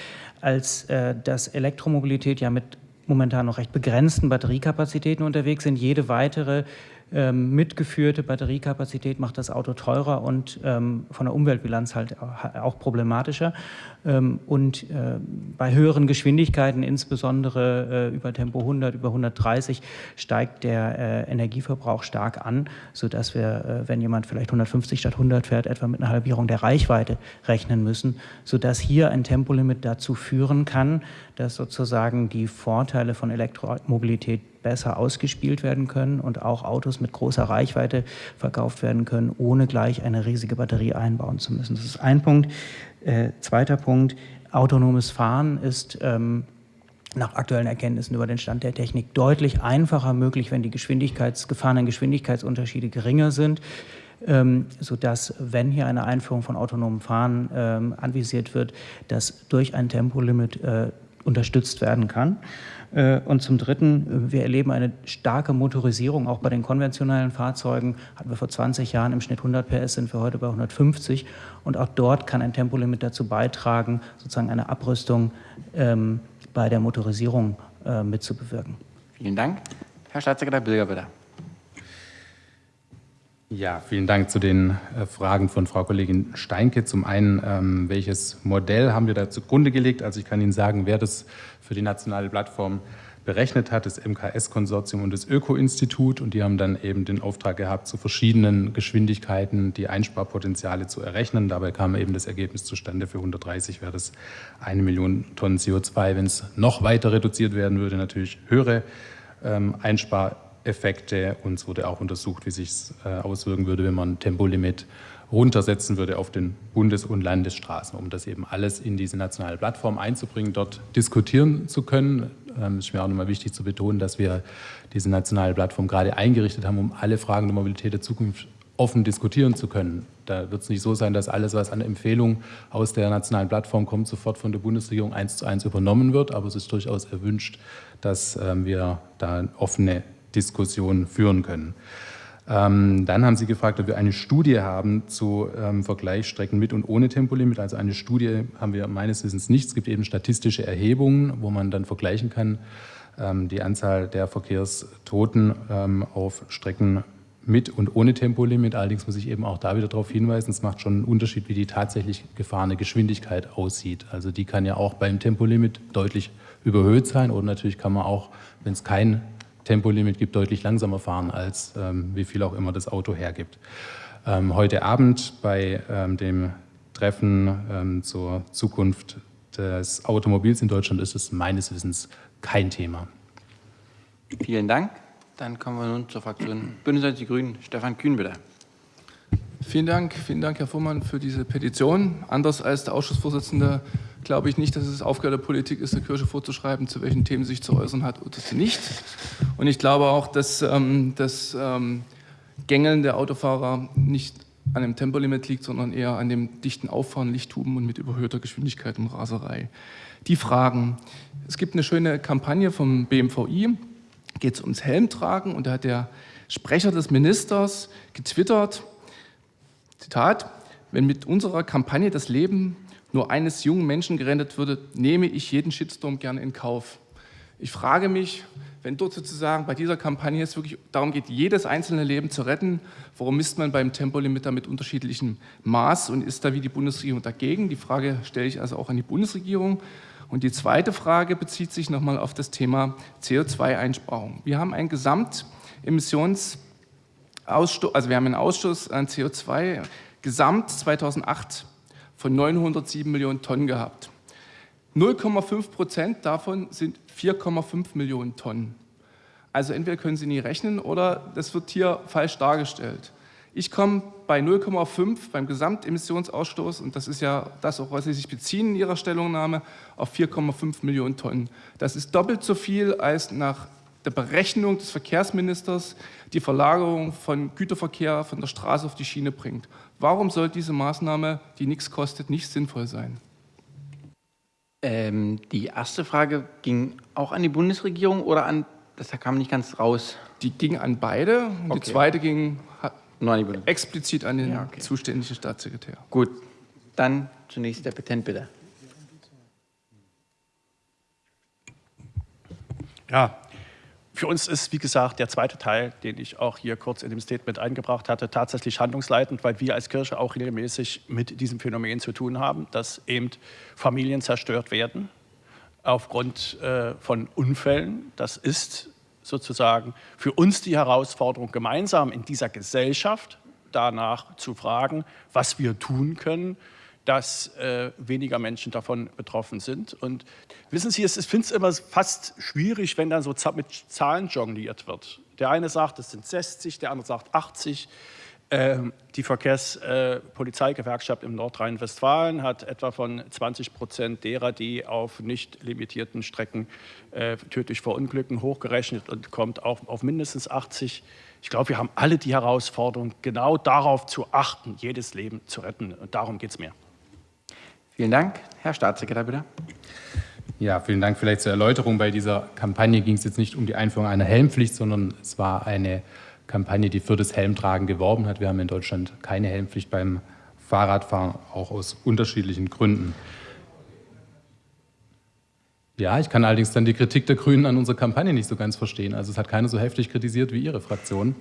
als äh, dass Elektromobilität ja mit momentan noch recht begrenzten Batteriekapazitäten unterwegs sind. Jede weitere ähm, mitgeführte Batteriekapazität macht das Auto teurer und ähm, von der Umweltbilanz halt auch problematischer. Ähm, und äh, bei höheren Geschwindigkeiten, insbesondere äh, über Tempo 100, über 130, steigt der äh, Energieverbrauch stark an, sodass wir, wenn jemand vielleicht 150 statt 100 fährt, etwa mit einer Halbierung der Reichweite rechnen müssen, sodass hier ein Tempolimit dazu führen kann, dass sozusagen die Vorteile von Elektromobilität besser ausgespielt werden können und auch Autos mit großer Reichweite verkauft werden können, ohne gleich eine riesige Batterie einbauen zu müssen. Das ist ein Punkt. Äh, zweiter Punkt, autonomes Fahren ist ähm, nach aktuellen Erkenntnissen über den Stand der Technik deutlich einfacher möglich, wenn die Geschwindigkeits, gefahrenen Geschwindigkeitsunterschiede geringer sind, ähm, sodass, wenn hier eine Einführung von autonomem Fahren ähm, anvisiert wird, das durch ein Tempolimit äh, unterstützt werden kann. Äh, und zum Dritten, wir erleben eine starke Motorisierung auch bei den konventionellen Fahrzeugen. Hatten wir vor 20 Jahren im Schnitt 100 PS, sind wir heute bei 150. Und auch dort kann ein Tempolimit dazu beitragen, sozusagen eine Abrüstung ähm, bei der Motorisierung äh, mitzubewirken. Vielen Dank. Herr Staatssekretär Bilger, bitte. Ja, vielen Dank zu den äh, Fragen von Frau Kollegin Steinke. Zum einen, ähm, welches Modell haben wir da zugrunde gelegt? Also ich kann Ihnen sagen, wer das für die nationale Plattform berechnet hat, das MKS-Konsortium und das Öko-Institut. Und die haben dann eben den Auftrag gehabt, zu verschiedenen Geschwindigkeiten die Einsparpotenziale zu errechnen. Dabei kam eben das Ergebnis zustande, für 130 wäre das eine Million Tonnen CO2. Wenn es noch weiter reduziert werden würde, natürlich höhere ähm, Einsparpotenziale. Effekte und es wurde auch untersucht, wie sich es äh, auswirken würde, wenn man ein Tempolimit runtersetzen würde auf den Bundes- und Landesstraßen, um das eben alles in diese nationale Plattform einzubringen, dort diskutieren zu können. Ähm, es ist mir auch nochmal wichtig zu betonen, dass wir diese nationale Plattform gerade eingerichtet haben, um alle Fragen der Mobilität der Zukunft offen diskutieren zu können. Da wird es nicht so sein, dass alles, was an Empfehlungen aus der nationalen Plattform kommt, sofort von der Bundesregierung eins zu eins übernommen wird. Aber es ist durchaus erwünscht, dass ähm, wir da offene Diskussion führen können. Ähm, dann haben Sie gefragt, ob wir eine Studie haben zu ähm, Vergleichsstrecken mit und ohne Tempolimit. Also eine Studie haben wir meines Wissens nicht. Es gibt eben statistische Erhebungen, wo man dann vergleichen kann, ähm, die Anzahl der Verkehrstoten ähm, auf Strecken mit und ohne Tempolimit. Allerdings muss ich eben auch da wieder darauf hinweisen, es macht schon einen Unterschied, wie die tatsächlich gefahrene Geschwindigkeit aussieht. Also die kann ja auch beim Tempolimit deutlich überhöht sein oder natürlich kann man auch, wenn es kein Tempolimit gibt, deutlich langsamer fahren, als ähm, wie viel auch immer das Auto hergibt. Ähm, heute Abend bei ähm, dem Treffen ähm, zur Zukunft des Automobils in Deutschland ist es meines Wissens kein Thema. Vielen Dank. Dann kommen wir nun zur Fraktion Bündnis die Grünen. Stefan Kühn, bitte. Vielen Dank, vielen Dank, Herr Fuhrmann, für diese Petition. Anders als der Ausschussvorsitzende glaube ich nicht, dass es Aufgabe der Politik ist, der Kirche vorzuschreiben, zu welchen Themen sie sich zu äußern hat oder nicht. Und ich glaube auch, dass ähm, das ähm, Gängeln der Autofahrer nicht an dem Tempolimit liegt, sondern eher an dem dichten Auffahren, Lichthuben und mit überhöhter Geschwindigkeit und Raserei. Die Fragen. Es gibt eine schöne Kampagne vom BMVI, geht es ums Helmtragen und da hat der Sprecher des Ministers getwittert, Zitat, wenn mit unserer Kampagne das Leben nur eines jungen Menschen gerettet würde, nehme ich jeden Shitstorm gerne in Kauf. Ich frage mich, wenn dort sozusagen bei dieser Kampagne es wirklich darum geht, jedes einzelne Leben zu retten, warum misst man beim Tempolimiter mit unterschiedlichem Maß und ist da wie die Bundesregierung dagegen? Die Frage stelle ich also auch an die Bundesregierung. Und die zweite Frage bezieht sich nochmal auf das Thema CO2-Einsparung. Wir haben ein Gesamtemissions- also wir haben einen Ausstoß an CO2 gesamt 2008 von 907 Millionen Tonnen gehabt. 0,5 Prozent davon sind 4,5 Millionen Tonnen. Also entweder können Sie nie rechnen oder das wird hier falsch dargestellt. Ich komme bei 0,5 beim Gesamtemissionsausstoß, und das ist ja das, auf was Sie sich beziehen in Ihrer Stellungnahme, auf 4,5 Millionen Tonnen. Das ist doppelt so viel als nach der Berechnung des Verkehrsministers die Verlagerung von Güterverkehr von der Straße auf die Schiene bringt. Warum soll diese Maßnahme, die nichts kostet, nicht sinnvoll sein? Ähm, die erste Frage ging auch an die Bundesregierung oder an, das kam nicht ganz raus? Die ging an beide und okay. die zweite ging Nur an die explizit an den ja, okay. zuständigen Staatssekretär. Gut, dann zunächst der Petent bitte. Ja, Für uns ist, wie gesagt, der zweite Teil, den ich auch hier kurz in dem Statement eingebracht hatte, tatsächlich handlungsleitend, weil wir als Kirche auch regelmäßig mit diesem Phänomen zu tun haben, dass eben Familien zerstört werden aufgrund äh, von Unfällen. Das ist sozusagen für uns die Herausforderung, gemeinsam in dieser Gesellschaft danach zu fragen, was wir tun können, dass äh, weniger Menschen davon betroffen sind. Und wissen Sie, ich finde es immer fast schwierig, wenn dann so mit Zahlen jongliert wird. Der eine sagt, es sind 60, der andere sagt 80. Ähm, die Verkehrspolizeigewerkschaft äh, im Nordrhein-Westfalen hat etwa von 20 Prozent derer, die auf nicht limitierten Strecken äh, tödlich verunglücken, hochgerechnet und kommt auch auf mindestens 80. Ich glaube, wir haben alle die Herausforderung, genau darauf zu achten, jedes Leben zu retten. Und darum geht es mir. Vielen Dank. Herr Staatssekretär, bitte. Ja, vielen Dank. Vielleicht zur Erläuterung. Bei dieser Kampagne ging es jetzt nicht um die Einführung einer Helmpflicht, sondern es war eine Kampagne, die für das Helmtragen geworben hat. Wir haben in Deutschland keine Helmpflicht beim Fahrradfahren, auch aus unterschiedlichen Gründen. Ja, ich kann allerdings dann die Kritik der Grünen an unserer Kampagne nicht so ganz verstehen. Also es hat keiner so heftig kritisiert wie Ihre Fraktion.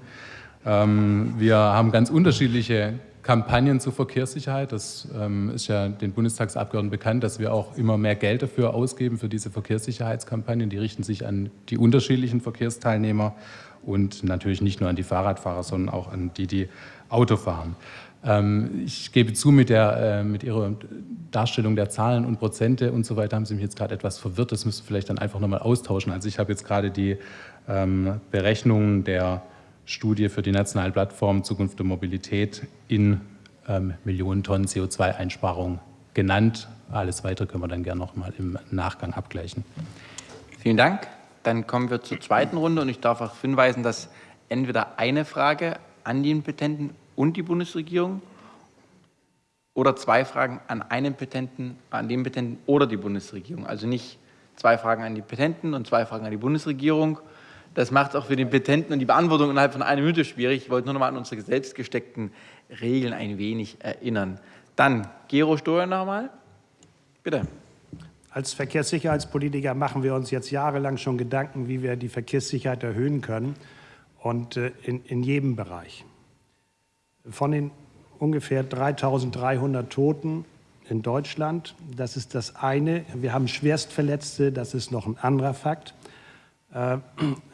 Ähm, wir haben ganz unterschiedliche Kampagnen zur Verkehrssicherheit. Das ähm, ist ja den Bundestagsabgeordneten bekannt, dass wir auch immer mehr Geld dafür ausgeben, für diese Verkehrssicherheitskampagnen. Die richten sich an die unterschiedlichen Verkehrsteilnehmer und natürlich nicht nur an die Fahrradfahrer, sondern auch an die, die Auto fahren. Ähm, ich gebe zu, mit, der, äh, mit Ihrer Darstellung der Zahlen und Prozente und so weiter haben Sie mich jetzt gerade etwas verwirrt. Das wir vielleicht dann einfach nochmal austauschen. Also ich habe jetzt gerade die ähm, Berechnungen der Studie für die nationale Plattform Zukunft der Mobilität in ähm, Millionen Tonnen CO2-Einsparung genannt. Alles Weitere können wir dann gerne nochmal im Nachgang abgleichen. Vielen Dank. Dann kommen wir zur zweiten Runde und ich darf auch hinweisen, dass entweder eine Frage an den Petenten und die Bundesregierung oder zwei Fragen an einen Petenten, an den Petenten oder die Bundesregierung. Also nicht zwei Fragen an die Petenten und zwei Fragen an die Bundesregierung. Das macht auch für den Petenten und die Beantwortung innerhalb von einer Minute schwierig. Ich wollte nur noch mal an unsere selbst gesteckten Regeln ein wenig erinnern. Dann Gero Stoher nochmal. Bitte. Als Verkehrssicherheitspolitiker machen wir uns jetzt jahrelang schon Gedanken, wie wir die Verkehrssicherheit erhöhen können und äh, in, in jedem Bereich. Von den ungefähr 3.300 Toten in Deutschland, das ist das eine. Wir haben Schwerstverletzte, das ist noch ein anderer Fakt.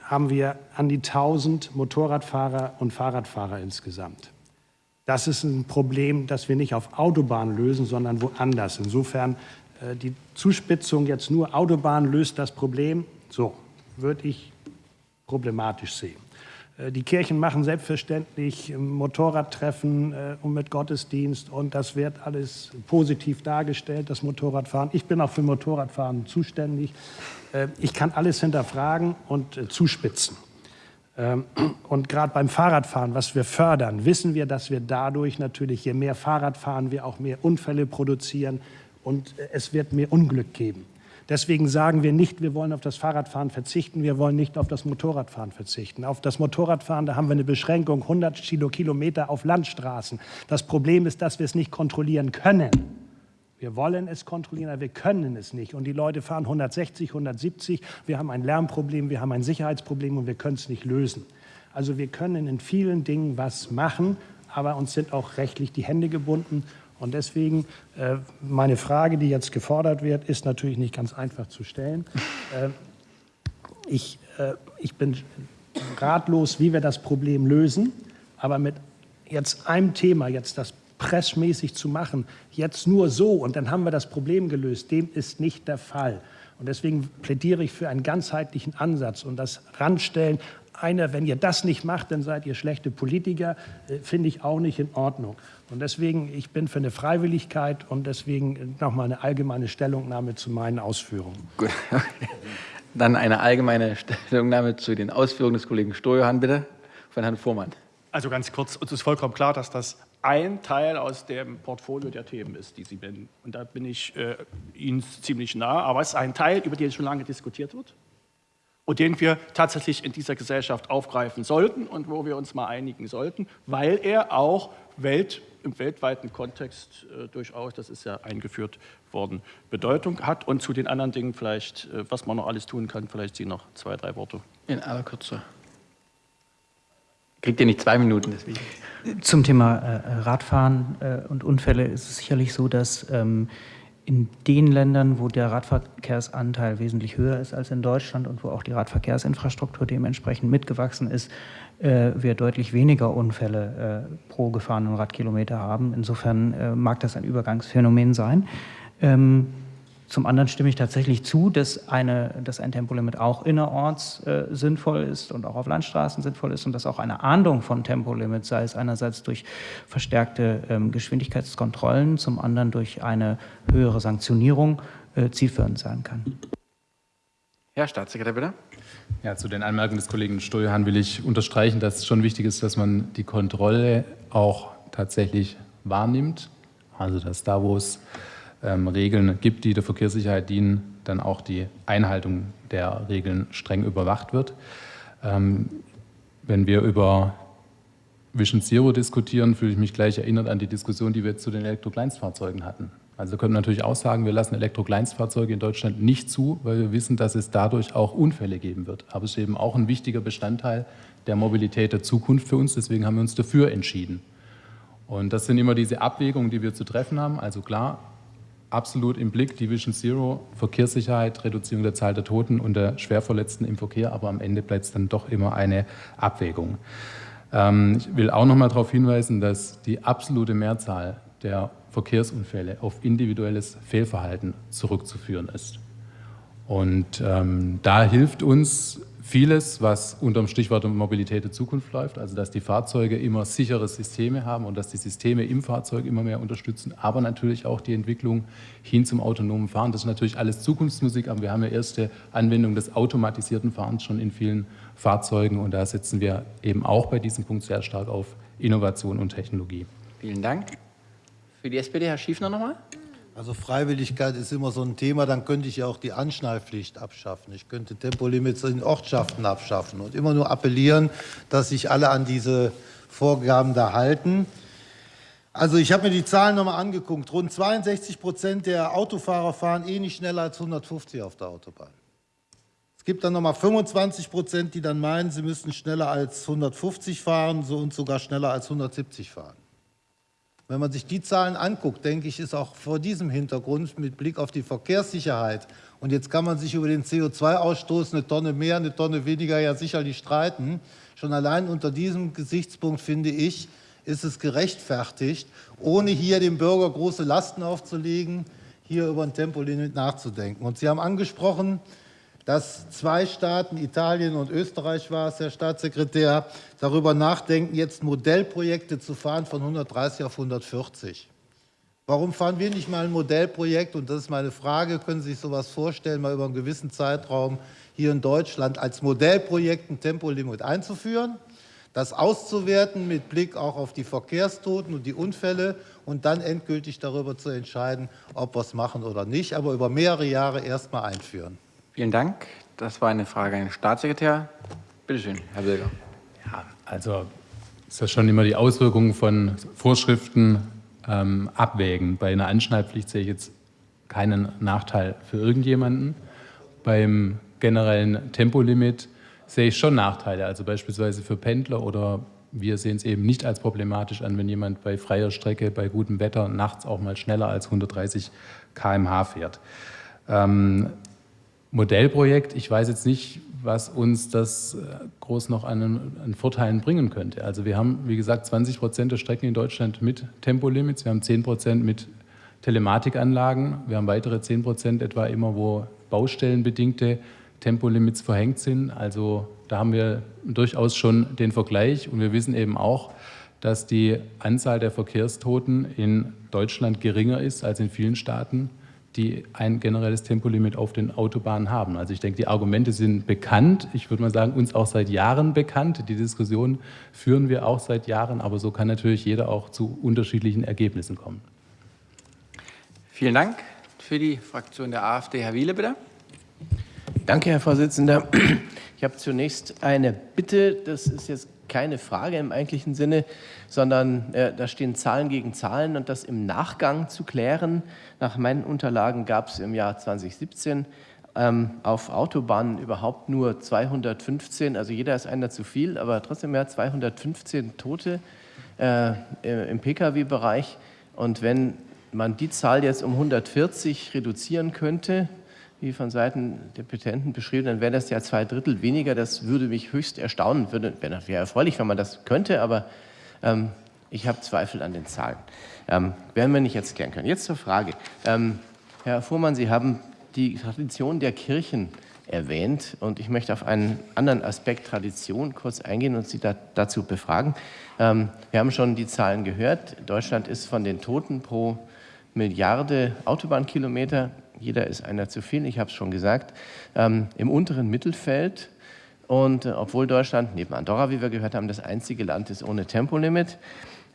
Haben wir an die 1000 Motorradfahrer und Fahrradfahrer insgesamt. Das ist ein Problem, das wir nicht auf Autobahnen lösen, sondern woanders. Insofern äh, die Zuspitzung jetzt nur Autobahn löst das Problem, so würde ich problematisch sehen. Äh, die Kirchen machen selbstverständlich Motorradtreffen äh, und mit Gottesdienst und das wird alles positiv dargestellt, das Motorradfahren. Ich bin auch für Motorradfahren zuständig. Ich kann alles hinterfragen und zuspitzen. Ähm, und gerade beim Fahrradfahren, was wir fördern, wissen wir, dass wir dadurch natürlich, je mehr Fahrrad fahren, wir auch mehr Unfälle produzieren, und es wird mehr Unglück geben. Deswegen sagen wir nicht, wir wollen auf das Fahrradfahren verzichten, wir wollen nicht auf das Motorradfahren verzichten. Auf das Motorradfahren, da haben wir eine Beschränkung 100 Kilometer auf Landstraßen. Das Problem ist, dass wir es nicht kontrollieren können. Wir wollen es kontrollieren, aber wir können es nicht. Und die Leute fahren 160, 170. Wir haben ein Lärmproblem, wir haben ein Sicherheitsproblem und wir können es nicht lösen. Also wir können in vielen Dingen was machen, aber uns sind auch rechtlich die Hände gebunden. Und deswegen äh, meine Frage, die jetzt gefordert wird, ist natürlich nicht ganz einfach zu stellen. Äh, ich, äh, ich bin ratlos, wie wir das Problem lösen, aber mit jetzt einem Thema, jetzt das pressmäßig zu machen, jetzt nur so und dann haben wir das Problem gelöst, dem ist nicht der Fall. Und deswegen plädiere ich für einen ganzheitlichen Ansatz und das Randstellen einer, wenn ihr das nicht macht, dann seid ihr schlechte Politiker, äh, finde ich auch nicht in Ordnung. Und deswegen, ich bin für eine Freiwilligkeit und deswegen nochmal eine allgemeine Stellungnahme zu meinen Ausführungen. Gut. Dann eine allgemeine Stellungnahme zu den Ausführungen des Kollegen Stojohann, bitte, von Herrn Fuhrmann. Also ganz kurz, uns ist vollkommen klar, dass das ein Teil aus dem Portfolio der Themen ist, die Sie nennen. Und da bin ich äh, Ihnen ziemlich nah. Aber es ist ein Teil, über den schon lange diskutiert wird. Und den wir tatsächlich in dieser Gesellschaft aufgreifen sollten und wo wir uns mal einigen sollten, weil er auch Welt, im weltweiten Kontext äh, durchaus, das ist ja eingeführt worden, Bedeutung hat. Und zu den anderen Dingen vielleicht, äh, was man noch alles tun kann, vielleicht Sie noch zwei, drei Worte. In aller Kürze. Kriegt ihr nicht zwei Minuten deswegen? Zum Thema äh, Radfahren äh, und Unfälle ist es sicherlich so, dass ähm, in den Ländern, wo der Radverkehrsanteil wesentlich höher ist als in Deutschland und wo auch die Radverkehrsinfrastruktur dementsprechend mitgewachsen ist, äh, wir deutlich weniger Unfälle äh, pro gefahrenen Radkilometer haben. Insofern äh, mag das ein Übergangsphänomen sein. Ähm, zum anderen stimme ich tatsächlich zu, dass, eine, dass ein Tempolimit auch innerorts äh, sinnvoll ist und auch auf Landstraßen sinnvoll ist und dass auch eine Ahndung von Tempolimits, sei es einerseits durch verstärkte ähm, Geschwindigkeitskontrollen, zum anderen durch eine höhere Sanktionierung äh, zielführend sein kann. Herr Staatssekretär, bitte. Ja, zu den Anmerkungen des Kollegen Steuerhahn will ich unterstreichen, dass es schon wichtig ist, dass man die Kontrolle auch tatsächlich wahrnimmt. Also dass da, wo es ähm, Regeln gibt, die der Verkehrssicherheit dienen, dann auch die Einhaltung der Regeln streng überwacht wird. Ähm, wenn wir über Vision Zero diskutieren, fühle ich mich gleich erinnert an die Diskussion, die wir zu den Elektrokleinstfahrzeugen hatten. Also können wir natürlich auch sagen, wir lassen Elektrokleinstfahrzeuge in Deutschland nicht zu, weil wir wissen, dass es dadurch auch Unfälle geben wird. Aber es ist eben auch ein wichtiger Bestandteil der Mobilität der Zukunft für uns. Deswegen haben wir uns dafür entschieden. Und das sind immer diese Abwägungen, die wir zu treffen haben. Also klar, absolut im Blick, die Vision Zero, Verkehrssicherheit, Reduzierung der Zahl der Toten und der Schwerverletzten im Verkehr, aber am Ende bleibt es dann doch immer eine Abwägung. Ähm, ich will auch noch mal darauf hinweisen, dass die absolute Mehrzahl der Verkehrsunfälle auf individuelles Fehlverhalten zurückzuführen ist. Und ähm, da hilft uns vieles, was unter dem Stichwort Mobilität der Zukunft läuft, also dass die Fahrzeuge immer sichere Systeme haben und dass die Systeme im Fahrzeug immer mehr unterstützen, aber natürlich auch die Entwicklung hin zum autonomen Fahren. Das ist natürlich alles Zukunftsmusik, aber wir haben ja erste Anwendung des automatisierten Fahrens schon in vielen Fahrzeugen und da setzen wir eben auch bei diesem Punkt sehr stark auf Innovation und Technologie. Vielen Dank. Für die SPD, Herr Schiefner nochmal. Also Freiwilligkeit ist immer so ein Thema, dann könnte ich ja auch die Anschnallpflicht abschaffen. Ich könnte Tempolimits in Ortschaften abschaffen und immer nur appellieren, dass sich alle an diese Vorgaben da halten. Also ich habe mir die Zahlen nochmal angeguckt. Rund 62 Prozent der Autofahrer fahren eh nicht schneller als 150 auf der Autobahn. Es gibt dann nochmal 25 Prozent, die dann meinen, sie müssten schneller als 150 fahren und sogar schneller als 170 fahren. Wenn man sich die Zahlen anguckt, denke ich, ist auch vor diesem Hintergrund mit Blick auf die Verkehrssicherheit und jetzt kann man sich über den CO2-Ausstoß eine Tonne mehr, eine Tonne weniger ja sicherlich streiten. Schon allein unter diesem Gesichtspunkt finde ich, ist es gerechtfertigt, ohne hier dem Bürger große Lasten aufzulegen, hier über ein Tempolimit nachzudenken. Und Sie haben angesprochen, dass zwei Staaten, Italien und Österreich war es, Herr Staatssekretär, darüber nachdenken, jetzt Modellprojekte zu fahren von 130 auf 140. Warum fahren wir nicht mal ein Modellprojekt, und das ist meine Frage, können Sie sich sowas vorstellen, mal über einen gewissen Zeitraum hier in Deutschland als Modellprojekt ein Tempolimit einzuführen, das auszuwerten mit Blick auch auf die Verkehrstoten und die Unfälle und dann endgültig darüber zu entscheiden, ob wir es machen oder nicht, aber über mehrere Jahre erst mal einführen. Vielen Dank. Das war eine Frage an den Staatssekretär. Bitte schön, Herr Bilger. Ja, also ist das schon immer die Auswirkungen von Vorschriften ähm, abwägen. Bei einer Anschnallpflicht sehe ich jetzt keinen Nachteil für irgendjemanden. Beim generellen Tempolimit sehe ich schon Nachteile, also beispielsweise für Pendler oder wir sehen es eben nicht als problematisch an, wenn jemand bei freier Strecke, bei gutem Wetter nachts auch mal schneller als 130 km/h fährt. Ähm, Modellprojekt. Ich weiß jetzt nicht, was uns das äh, groß noch an, an, Vorteilen bringen könnte. Also wir haben, wie gesagt, 20 Prozent der Strecken in Deutschland mit Tempolimits, wir haben 10 Prozent mit Telematikanlagen, wir haben weitere 10 Prozent etwa immer, wo baustellenbedingte Tempolimits verhängt sind. Also da haben wir durchaus schon den Vergleich und wir wissen eben auch, dass die Anzahl der Verkehrstoten in Deutschland geringer ist als in vielen Staaten die ein generelles Tempolimit auf den Autobahnen haben. Also ich denke, die Argumente sind bekannt. Ich würde mal sagen, uns auch seit Jahren bekannt. Die Diskussion führen wir auch seit Jahren, aber so kann natürlich jeder auch zu unterschiedlichen Ergebnissen kommen. Vielen Dank. Für die Fraktion der AfD, Herr Wiele, bitte. Danke, Herr Vorsitzender. Ich habe zunächst eine Bitte, das ist jetzt keine Frage im eigentlichen Sinne, sondern äh, da stehen Zahlen gegen Zahlen und das im Nachgang zu klären. Nach meinen Unterlagen gab es im Jahr 2017 ähm, auf Autobahnen überhaupt nur 215, also jeder ist einer zu viel, aber trotzdem mehr 215 Tote äh, im Pkw-Bereich. Und wenn man die Zahl jetzt um 140 reduzieren könnte, wie von Seiten der Petenten beschrieben, dann wäre das ja zwei Drittel weniger. Das würde mich höchst erstaunen, würde, wäre erfreulich, wenn man das könnte, aber ähm, ich habe Zweifel an den Zahlen. Ähm, werden wir nicht jetzt klären können. Jetzt zur Frage. Ähm, Herr Fuhrmann, Sie haben die Tradition der Kirchen erwähnt und ich möchte auf einen anderen Aspekt Tradition kurz eingehen und Sie da, dazu befragen. Ähm, wir haben schon die Zahlen gehört. Deutschland ist von den Toten pro Milliarde Autobahnkilometer jeder ist einer zu viel, ich habe es schon gesagt, ähm, im unteren Mittelfeld. Und äh, obwohl Deutschland neben Andorra, wie wir gehört haben, das einzige Land ist ohne Tempolimit,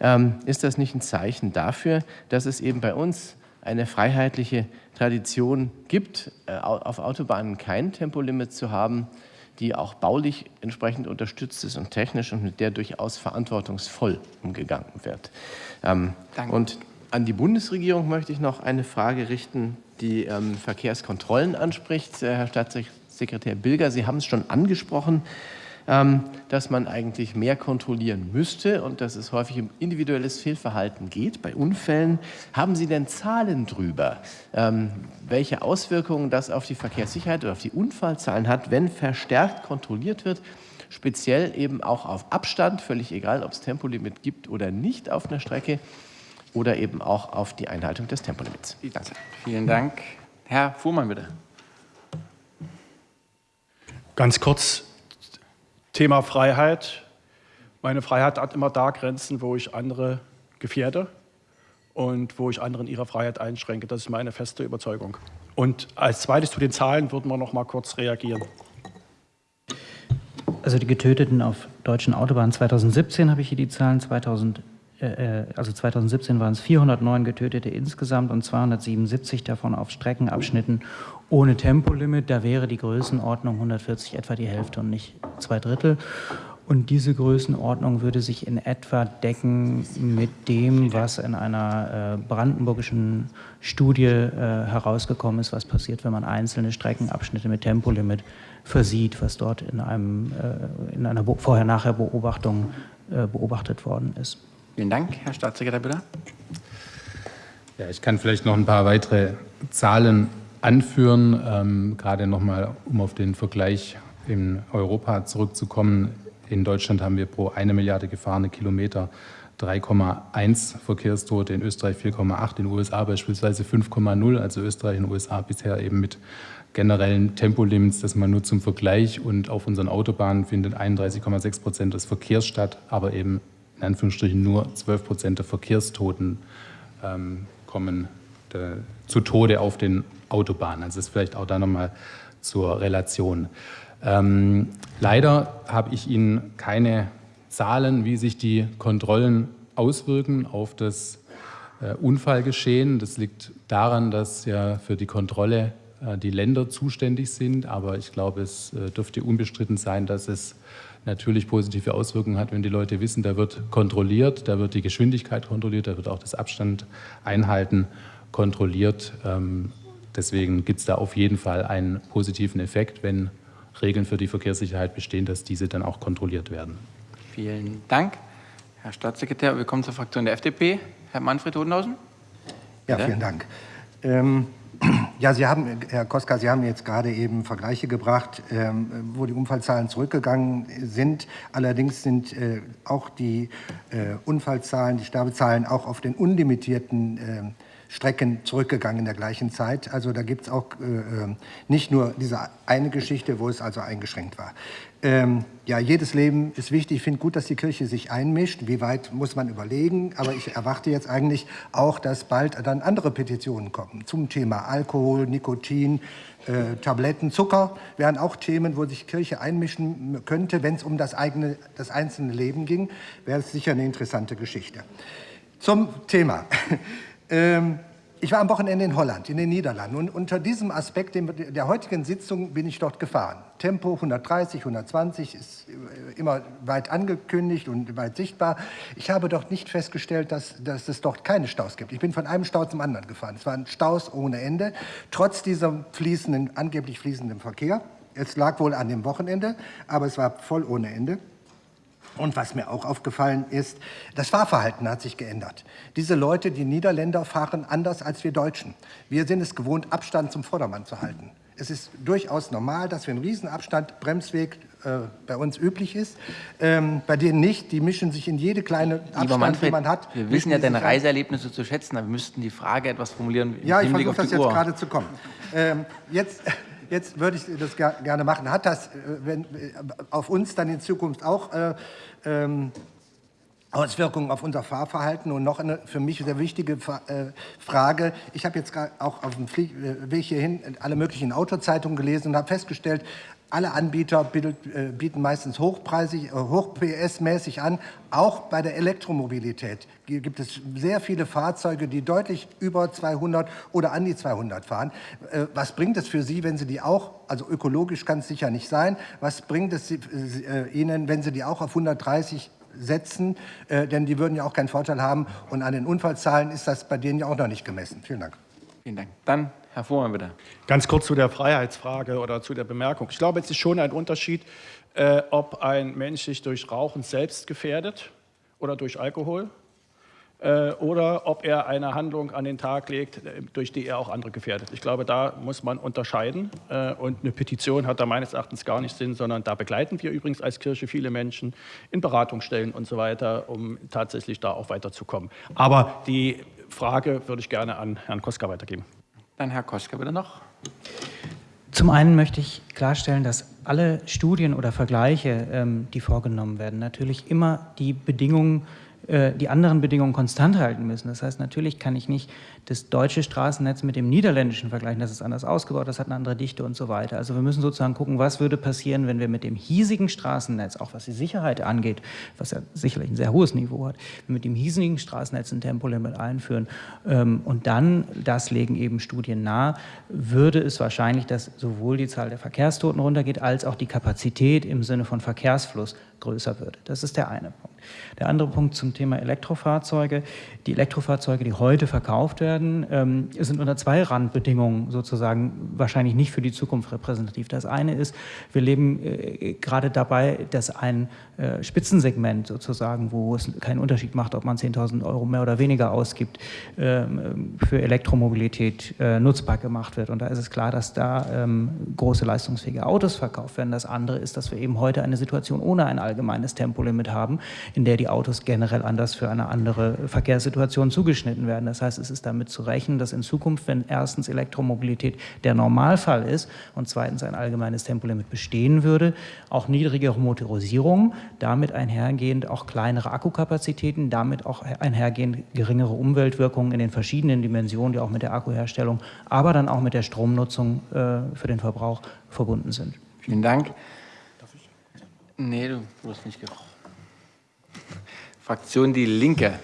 ähm, ist das nicht ein Zeichen dafür, dass es eben bei uns eine freiheitliche Tradition gibt, äh, auf Autobahnen kein Tempolimit zu haben, die auch baulich entsprechend unterstützt ist und technisch und mit der durchaus verantwortungsvoll umgegangen wird. Ähm, und an die Bundesregierung möchte ich noch eine Frage richten die ähm, Verkehrskontrollen anspricht. Äh, Herr Staatssekretär Bilger, Sie haben es schon angesprochen, ähm, dass man eigentlich mehr kontrollieren müsste und dass es häufig um individuelles Fehlverhalten geht bei Unfällen. Haben Sie denn Zahlen drüber, ähm, welche Auswirkungen das auf die Verkehrssicherheit oder auf die Unfallzahlen hat, wenn verstärkt kontrolliert wird? Speziell eben auch auf Abstand, völlig egal, ob es Tempolimit gibt oder nicht auf einer Strecke oder eben auch auf die Einhaltung des Tempolimits. Danke. Vielen Dank. Herr Fuhrmann, bitte. Ganz kurz, Thema Freiheit. Meine Freiheit hat immer da Grenzen, wo ich andere gefährde und wo ich anderen ihre Freiheit einschränke. Das ist meine feste Überzeugung. Und als zweites zu den Zahlen würden wir noch mal kurz reagieren. Also die Getöteten auf deutschen Autobahnen 2017 habe ich hier die Zahlen, 2000 äh, äh, also 2017 waren es 409 Getötete insgesamt und 277 davon auf Streckenabschnitten ohne Tempolimit. Da wäre die Größenordnung 140 etwa die Hälfte und nicht zwei Drittel. Und diese Größenordnung würde sich in etwa decken mit dem, was in einer äh, brandenburgischen Studie herausgekommen ist, was passiert, wenn man einzelne Streckenabschnitte mit Tempolimit versieht, was dort in, einem, in einer Vorher-Nachher-Beobachtung beobachtet worden ist. Vielen Dank. Herr Staatssekretär, bitte. Ja, ich kann vielleicht noch ein paar weitere Zahlen anführen, ähm, gerade nochmal, um auf den Vergleich in Europa zurückzukommen. In Deutschland haben wir pro eine Milliarde gefahrene Kilometer 3,1 Verkehrstote, in Österreich 4,8, in den USA beispielsweise 5,0, also Österreich und USA bisher eben mit generellen Tempolimits, das man nur zum Vergleich und auf unseren Autobahnen findet 31,6 Prozent des Verkehrs statt, aber eben in Anführungsstrichen nur 12 Prozent der Verkehrstoten ähm, kommen de, zu Tode auf den Autobahnen. Also das ist vielleicht auch da nochmal zur Relation. Ähm, leider habe ich Ihnen keine Zahlen, wie sich die Kontrollen auswirken auf das äh, Unfallgeschehen. Das liegt daran, dass ja für die Kontrolle äh, die Länder zuständig sind. Aber ich glaube, es äh, dürfte unbestritten sein, dass es natürlich positive Auswirkungen hat, wenn die Leute wissen, da wird kontrolliert, da wird die Geschwindigkeit kontrolliert, da wird auch das Abstand einhalten kontrolliert. Ähm, deswegen gibt es da auf jeden Fall einen positiven Effekt, wenn Regeln für die Verkehrssicherheit bestehen, dass diese dann auch kontrolliert werden. Vielen Dank. Herr Staatssekretär, willkommen zur Fraktion der FDP. Herr Manfred Hodenhausen. Ja, vielen Dank. Ähm, ja, Sie haben, Herr Koska, Sie haben jetzt gerade eben Vergleiche gebracht, ähm, wo die Unfallzahlen zurückgegangen sind. Allerdings sind äh, auch die äh, Unfallzahlen, die Sterbezahlen auch auf den unlimitierten äh, Strecken zurückgegangen in der gleichen Zeit. Also da gibt es auch äh, äh, nicht nur diese eine Geschichte, wo es also eingeschränkt war. Ähm, ja, jedes Leben ist wichtig. Ich finde gut, dass die Kirche sich einmischt. Wie weit muss man überlegen? Aber ich erwarte jetzt eigentlich auch, dass bald dann andere Petitionen kommen zum Thema Alkohol, Nikotin, äh, Tabletten, Zucker. Wären auch Themen, wo sich Kirche einmischen könnte, wenn es um das eigene, das einzelne Leben ging. Wäre es sicher eine interessante Geschichte. Zum Thema. Ähm, ich war am Wochenende in Holland, in den Niederlanden. Und unter diesem Aspekt der heutigen Sitzung bin ich dort gefahren. Tempo 130, 120 ist immer weit angekündigt und weit sichtbar. Ich habe dort nicht festgestellt, dass, dass es dort keine Staus gibt. Ich bin von einem Stau zum anderen gefahren. Es waren Staus ohne Ende, trotz diesem fließenden, angeblich fließenden Verkehr. Es lag wohl an dem Wochenende, aber es war voll ohne Ende. Und was mir auch aufgefallen ist, das Fahrverhalten hat sich geändert. Diese Leute, die Niederländer, fahren anders als wir Deutschen. Wir sind es gewohnt, Abstand zum Vordermann zu halten. Es ist durchaus normal, dass wir einen Riesenabstand, Bremsweg äh, bei uns üblich ist. Ähm, bei denen nicht, die mischen sich in jede kleine Abstand, Manfred, die man hat. Wir wissen ja deine Reiseerlebnisse zu schätzen, aber wir müssten die Frage etwas formulieren. Ja, ich versuche das jetzt gerade zu kommen. Ähm, jetzt jetzt würde ich das gerne machen. Hat das äh, wenn, äh, auf uns dann in Zukunft auch äh, ähm, Auswirkungen auf unser Fahrverhalten? Und noch eine für mich sehr wichtige äh, Frage. Ich habe jetzt auch auf dem Weg hierhin alle möglichen Autozeitungen gelesen und habe festgestellt, alle Anbieter äh, bieten meistens hochpreisig, äh, hoch-PS-mäßig an. Auch bei der Elektromobilität gibt es sehr viele Fahrzeuge, die deutlich über 200 oder an die 200 fahren. Äh, was bringt es für Sie, wenn Sie die auch, also ökologisch kann es sicher nicht sein, was bringt es Ihnen, wenn Sie die auch auf 130 setzen, denn die würden ja auch keinen Vorteil haben. Und an den Unfallzahlen ist das bei denen ja auch noch nicht gemessen. Vielen Dank. Vielen Dank. Dann Herr Fuhrmann, bitte. Ganz kurz zu der Freiheitsfrage oder zu der Bemerkung. Ich glaube, es ist schon ein Unterschied, äh, ob ein Mensch sich durch Rauchen selbst gefährdet oder durch Alkohol äh, oder ob er eine Handlung an den Tag legt, äh, durch die er auch andere gefährdet. Ich glaube, da muss man unterscheiden äh, und eine Petition hat da meines Erachtens gar nicht Sinn, sondern da begleiten wir übrigens als Kirche viele Menschen in Beratungsstellen und so weiter, um tatsächlich da auch weiterzukommen. Aber die Frage würde ich gerne an Herrn Koska weitergeben. Dann Herr Koschke bitte noch. Zum einen möchte ich klarstellen, dass alle Studien oder Vergleiche, ähm, die vorgenommen werden, natürlich immer die Bedingungen äh, die anderen Bedingungen konstant halten müssen. Das heißt, natürlich kann ich nicht das deutsche Straßennetz mit dem niederländischen vergleichen. Das ist anders ausgebaut, das hat eine andere Dichte und so weiter. Also wir müssen sozusagen gucken, was würde passieren, wenn wir mit dem hiesigen Straßennetz, auch was die Sicherheit angeht, was ja sicherlich ein sehr hohes Niveau hat, mit dem hiesigen Straßennetz ein Tempolimit einführen ähm, und dann, das legen eben Studien nahe, würde es wahrscheinlich, dass sowohl die Zahl der Verkehrstoten runtergeht, als auch die Kapazität im Sinne von Verkehrsfluss größer würde. Das ist der eine Punkt. Der andere Punkt zum Thema Elektrofahrzeuge. Die Elektrofahrzeuge, die heute verkauft werden, ähm, sind unter zwei Randbedingungen sozusagen wahrscheinlich nicht für die Zukunft repräsentativ. Das eine ist, wir leben äh, gerade dabei, dass ein äh, Spitzensegment sozusagen, wo es keinen Unterschied macht, ob man 10.000 Euro mehr oder weniger ausgibt, ähm, für Elektromobilität äh, nutzbar gemacht wird. Und da ist es klar, dass da ähm, große leistungsfähige Autos verkauft werden. Das andere ist, dass wir eben heute eine Situation ohne ein allgemeines Tempolimit haben, in der die Autos generell anders für eine andere Verkehrssituation zugeschnitten werden. Das heißt, es ist damit zu rechnen, dass in Zukunft, wenn erstens Elektromobilität der Normalfall ist und zweitens ein allgemeines Tempolimit bestehen würde, auch niedrigere Motorisierung, damit einhergehend auch kleinere Akkukapazitäten, damit auch einhergehend geringere Umweltwirkungen in den verschiedenen Dimensionen, die auch mit der Akkuherstellung, aber dann auch mit der Stromnutzung äh, für den Verbrauch verbunden sind. Vielen Dank. Nee, du wirst nicht gefragt. Fraktion Die Linke.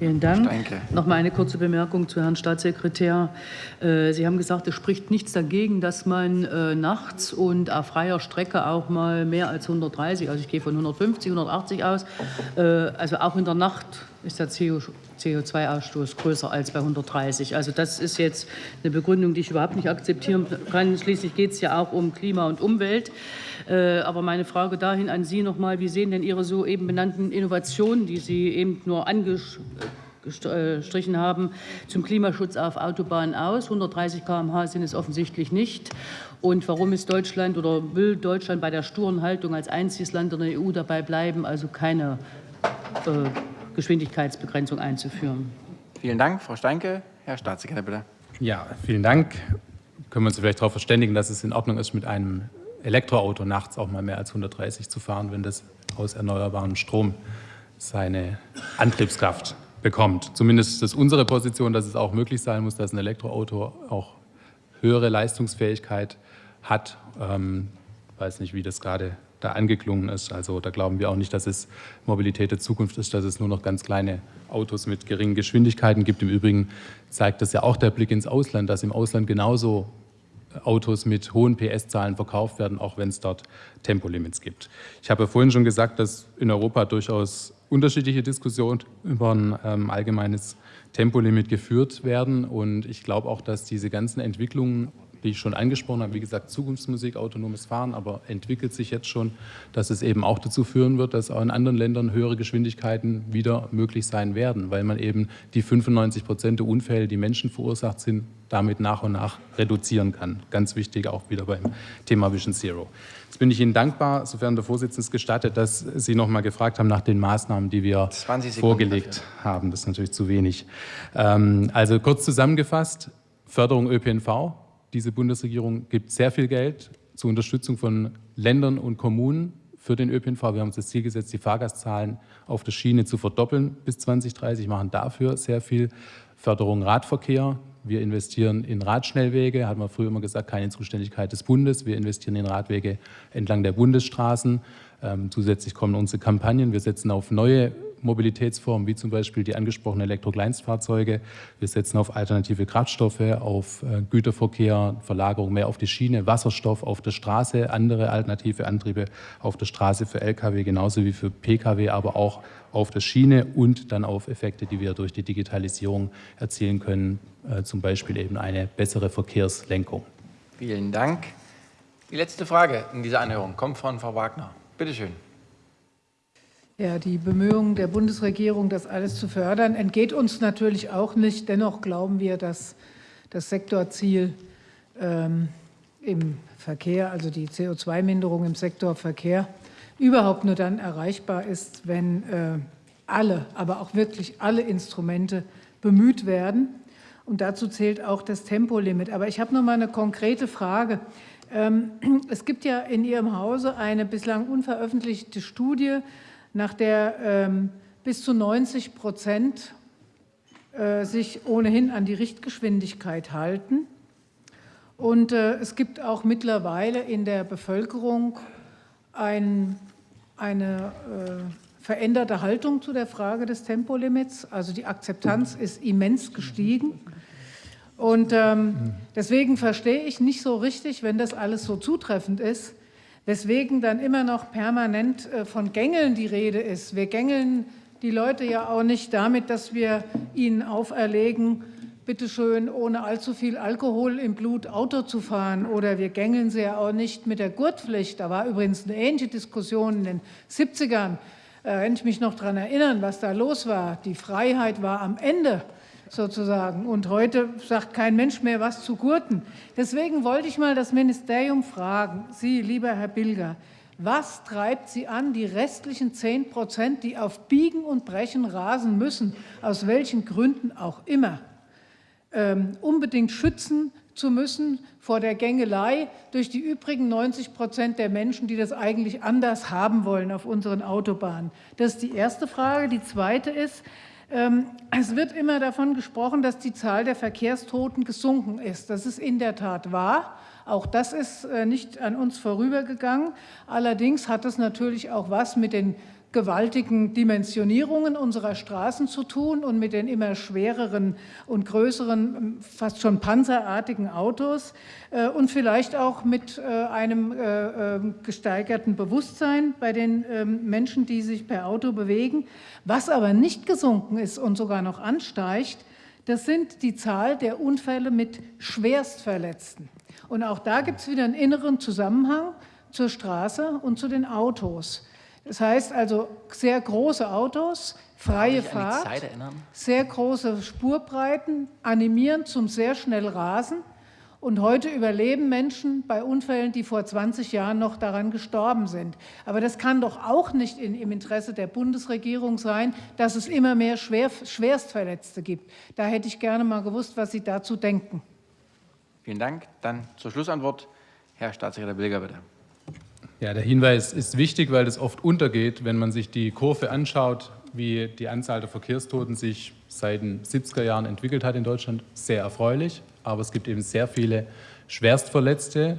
Vielen Dank. Steinke. Noch mal eine kurze Bemerkung zu Herrn Staatssekretär. Äh, Sie haben gesagt, es spricht nichts dagegen, dass man äh, nachts und auf freier Strecke auch mal mehr als 130, also ich gehe von 150, 180 aus, äh, also auch in der Nacht ist der CO2-Ausstoß größer als bei 130. Also das ist jetzt eine Begründung, die ich überhaupt nicht akzeptieren kann. Schließlich geht es ja auch um Klima und Umwelt. Äh, aber meine Frage dahin an Sie noch mal, wie sehen denn Ihre soeben benannten Innovationen, die Sie eben nur angestrichen haben, zum Klimaschutz auf Autobahnen aus? 130 km/h sind es offensichtlich nicht. Und warum ist Deutschland oder will Deutschland bei der sturen Haltung als einziges Land in der EU dabei bleiben, also keine äh, Geschwindigkeitsbegrenzung einzuführen? Vielen Dank, Frau Steinke. Herr Staatssekretär, bitte. Ja, vielen Dank. Können wir uns vielleicht darauf verständigen, dass es in Ordnung ist, mit einem Elektroauto nachts auch mal mehr als 130 zu fahren, wenn das aus erneuerbarem Strom seine Antriebskraft bekommt. Zumindest ist unsere Position, dass es auch möglich sein muss, dass ein Elektroauto auch höhere Leistungsfähigkeit hat. Ähm, weiß nicht, wie das gerade da angeklungen ist. Also da glauben wir auch nicht, dass es Mobilität der Zukunft ist, dass es nur noch ganz kleine Autos mit geringen Geschwindigkeiten gibt. Im Übrigen zeigt das ja auch der Blick ins Ausland, dass im Ausland genauso Autos mit hohen PS-Zahlen verkauft werden, auch wenn es dort Tempolimits gibt. Ich habe ja vorhin schon gesagt, dass in Europa durchaus unterschiedliche Diskussionen über ein ähm, allgemeines Tempolimit geführt werden. Und ich glaube auch, dass diese ganzen Entwicklungen wie ich schon angesprochen habe, wie gesagt, Zukunftsmusik, autonomes Fahren, aber entwickelt sich jetzt schon, dass es eben auch dazu führen wird, dass auch in anderen Ländern höhere Geschwindigkeiten wieder möglich sein werden, weil man eben die 95 Prozent der Unfälle, die Menschen verursacht sind, damit nach und nach reduzieren kann. Ganz wichtig auch wieder beim Thema Vision Zero. Jetzt bin ich Ihnen dankbar, sofern der Vorsitzende es gestattet, dass Sie noch mal gefragt haben nach den Maßnahmen, die wir vorgelegt dafür. haben. Das ist natürlich zu wenig. Ähm, also kurz zusammengefasst, Förderung ÖPNV, diese Bundesregierung gibt sehr viel Geld zur Unterstützung von Ländern und Kommunen für den ÖPNV. Wir haben uns das Ziel gesetzt, die Fahrgastzahlen auf der Schiene zu verdoppeln bis 2030, machen dafür sehr viel Förderung Radverkehr. Wir investieren in Radschnellwege, hat man früher immer gesagt, keine Zuständigkeit des Bundes. Wir investieren in Radwege entlang der Bundesstraßen. Ähm, zusätzlich kommen unsere Kampagnen. Wir setzen auf neue Mobilitätsformen, wie zum Beispiel die angesprochenen Elektrokleinstfahrzeuge. Wir setzen auf alternative Kraftstoffe, auf äh, Güterverkehr, Verlagerung mehr auf die Schiene, Wasserstoff auf der Straße, andere alternative Antriebe auf der Straße für Lkw genauso wie für Pkw, aber auch auf der Schiene und dann auf Effekte, die wir durch die Digitalisierung erzielen können, äh, zum Beispiel eben eine bessere Verkehrslenkung. Vielen Dank. Die letzte Frage in dieser Anhörung kommt von Frau Wagner. Bitte schön. Ja, die Bemühungen der Bundesregierung, das alles zu fördern, entgeht uns natürlich auch nicht. Dennoch glauben wir, dass das Sektorziel ähm, im Verkehr, also die CO2-Minderung im Sektor Verkehr, überhaupt nur dann erreichbar ist, wenn äh, alle, aber auch wirklich alle Instrumente bemüht werden. Und dazu zählt auch das Tempolimit. Aber ich habe noch mal eine konkrete Frage. Ähm, es gibt ja in Ihrem Hause eine bislang unveröffentlichte Studie nach der ähm, bis zu 90 Prozent äh, sich ohnehin an die Richtgeschwindigkeit halten. Und äh, es gibt auch mittlerweile in der Bevölkerung ein, eine äh, veränderte Haltung zu der Frage des Tempolimits. Also die Akzeptanz ist immens gestiegen. Und ähm, deswegen verstehe ich nicht so richtig, wenn das alles so zutreffend ist, weswegen dann immer noch permanent äh, von Gängeln die Rede ist. Wir gängeln die Leute ja auch nicht damit, dass wir ihnen auferlegen, bitteschön, ohne allzu viel Alkohol im Blut Auto zu fahren. Oder wir gängeln sie ja auch nicht mit der Gurtpflicht. Da war übrigens eine ähnliche Diskussion in den 70ern. Äh, wenn ich mich noch daran erinnern, was da los war. Die Freiheit war am Ende sozusagen. Und heute sagt kein Mensch mehr was zu Gurten. Deswegen wollte ich mal das Ministerium fragen, Sie, lieber Herr Bilger, was treibt Sie an, die restlichen 10 Prozent, die auf Biegen und Brechen rasen müssen, aus welchen Gründen auch immer, ähm, unbedingt schützen zu müssen vor der Gängelei durch die übrigen 90 Prozent der Menschen, die das eigentlich anders haben wollen auf unseren Autobahnen? Das ist die erste Frage. Die zweite ist, es wird immer davon gesprochen, dass die Zahl der Verkehrstoten gesunken ist. Das ist in der Tat wahr. Auch das ist äh, nicht an uns vorübergegangen. Allerdings hat es natürlich auch was mit den gewaltigen Dimensionierungen unserer Straßen zu tun und mit den immer schwereren und größeren, fast schon panzerartigen Autos äh, und vielleicht auch mit äh, einem äh, ähm, gesteigerten Bewusstsein bei den ähm, Menschen, die sich per Auto bewegen. Was aber nicht gesunken ist und sogar noch ansteigt, das sind die Zahl der Unfälle mit Schwerstverletzten. Und auch da gibt es wieder einen inneren Zusammenhang zur Straße und zu den Autos. Das heißt also sehr große Autos, freie Fahrt, sehr große Spurbreiten, animieren zum sehr schnell Rasen. Und heute überleben Menschen bei Unfällen, die vor 20 Jahren noch daran gestorben sind. Aber das kann doch auch nicht in, im Interesse der Bundesregierung sein, dass es immer mehr Schwer, Schwerstverletzte gibt. Da hätte ich gerne mal gewusst, was Sie dazu denken. Vielen Dank. Dann zur Schlussantwort Herr Staatssekretär Bilger, bitte. Ja, der Hinweis ist wichtig, weil es oft untergeht, wenn man sich die Kurve anschaut, wie die Anzahl der Verkehrstoten sich seit den 70er Jahren entwickelt hat in Deutschland. Sehr erfreulich, aber es gibt eben sehr viele Schwerstverletzte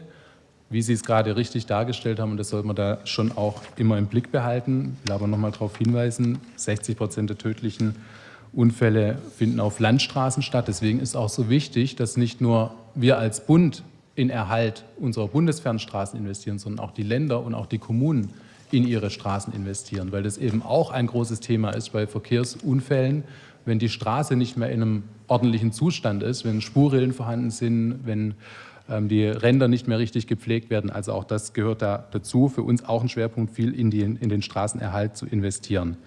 wie Sie es gerade richtig dargestellt haben, und das sollte man da schon auch immer im Blick behalten, ich will aber noch mal darauf hinweisen, 60 Prozent der tödlichen Unfälle finden auf Landstraßen statt. Deswegen ist auch so wichtig, dass nicht nur wir als Bund in Erhalt unserer Bundesfernstraßen investieren, sondern auch die Länder und auch die Kommunen in ihre Straßen investieren, weil das eben auch ein großes Thema ist bei Verkehrsunfällen, wenn die Straße nicht mehr in einem ordentlichen Zustand ist, wenn Spurrillen vorhanden sind, wenn ähm, die Ränder nicht mehr richtig gepflegt werden. Also auch das gehört da dazu. Für uns auch ein Schwerpunkt, viel in, die, in den Straßenerhalt zu investieren.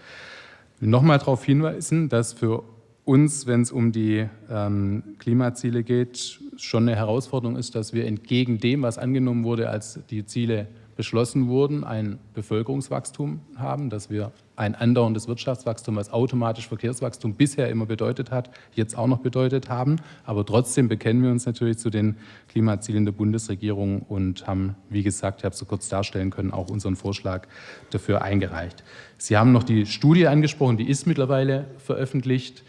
Ich will nochmal darauf hinweisen, dass für uns, wenn es um die ähm, Klimaziele geht, schon eine Herausforderung ist, dass wir entgegen dem, was angenommen wurde, als die Ziele beschlossen wurden, ein Bevölkerungswachstum haben, dass wir ein andauerndes Wirtschaftswachstum, was automatisch Verkehrswachstum bisher immer bedeutet hat, jetzt auch noch bedeutet haben. Aber trotzdem bekennen wir uns natürlich zu den Klimazielen der Bundesregierung und haben, wie gesagt, ich habe es so kurz darstellen können, auch unseren Vorschlag dafür eingereicht. Sie haben noch die Studie angesprochen, die ist mittlerweile veröffentlicht.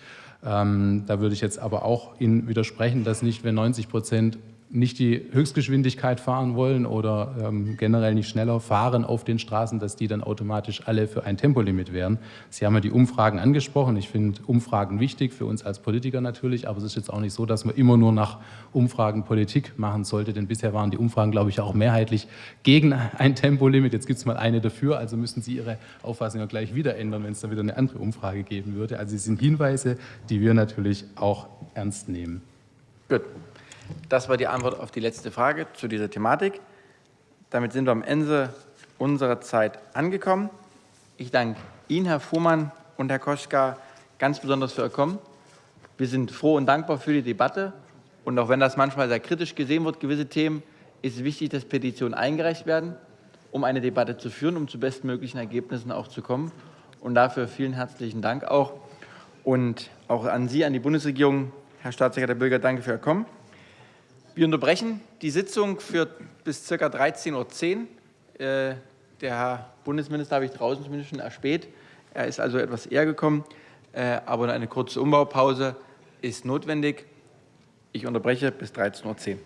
Ähm, da würde ich jetzt aber auch Ihnen widersprechen, dass nicht, wenn 90 Prozent nicht die Höchstgeschwindigkeit fahren wollen oder ähm, generell nicht schneller fahren auf den Straßen, dass die dann automatisch alle für ein Tempolimit wären. Sie haben ja die Umfragen angesprochen. Ich finde Umfragen wichtig, für uns als Politiker natürlich, aber es ist jetzt auch nicht so, dass man immer nur nach Umfragen Politik machen sollte, denn bisher waren die Umfragen, glaube ich, auch mehrheitlich gegen ein Tempolimit. Jetzt gibt es mal eine dafür, also müssen Sie Ihre Auffassung ja gleich wieder ändern, wenn es dann wieder eine andere Umfrage geben würde. Also es sind Hinweise, die wir natürlich auch ernst nehmen. Gut. Das war die Antwort auf die letzte Frage zu dieser Thematik. Damit sind wir am Ende unserer Zeit angekommen. Ich danke Ihnen, Herr Fuhrmann und Herr Koschka, ganz besonders für Ihr Kommen. Wir sind froh und dankbar für die Debatte. Und auch wenn das manchmal sehr kritisch gesehen wird, gewisse Themen, ist es wichtig, dass Petitionen eingereicht werden, um eine Debatte zu führen, um zu bestmöglichen Ergebnissen auch zu kommen. Und dafür vielen herzlichen Dank auch. Und auch an Sie, an die Bundesregierung, Herr Staatssekretär Bürger, danke für Ihr Kommen. Wir unterbrechen die Sitzung für bis ca. 13.10 Uhr. Äh, der Herr Bundesminister habe ich draußen zumindest schon erspäht. Er ist also etwas eher gekommen, äh, aber eine kurze Umbaupause ist notwendig. Ich unterbreche bis 13.10 Uhr.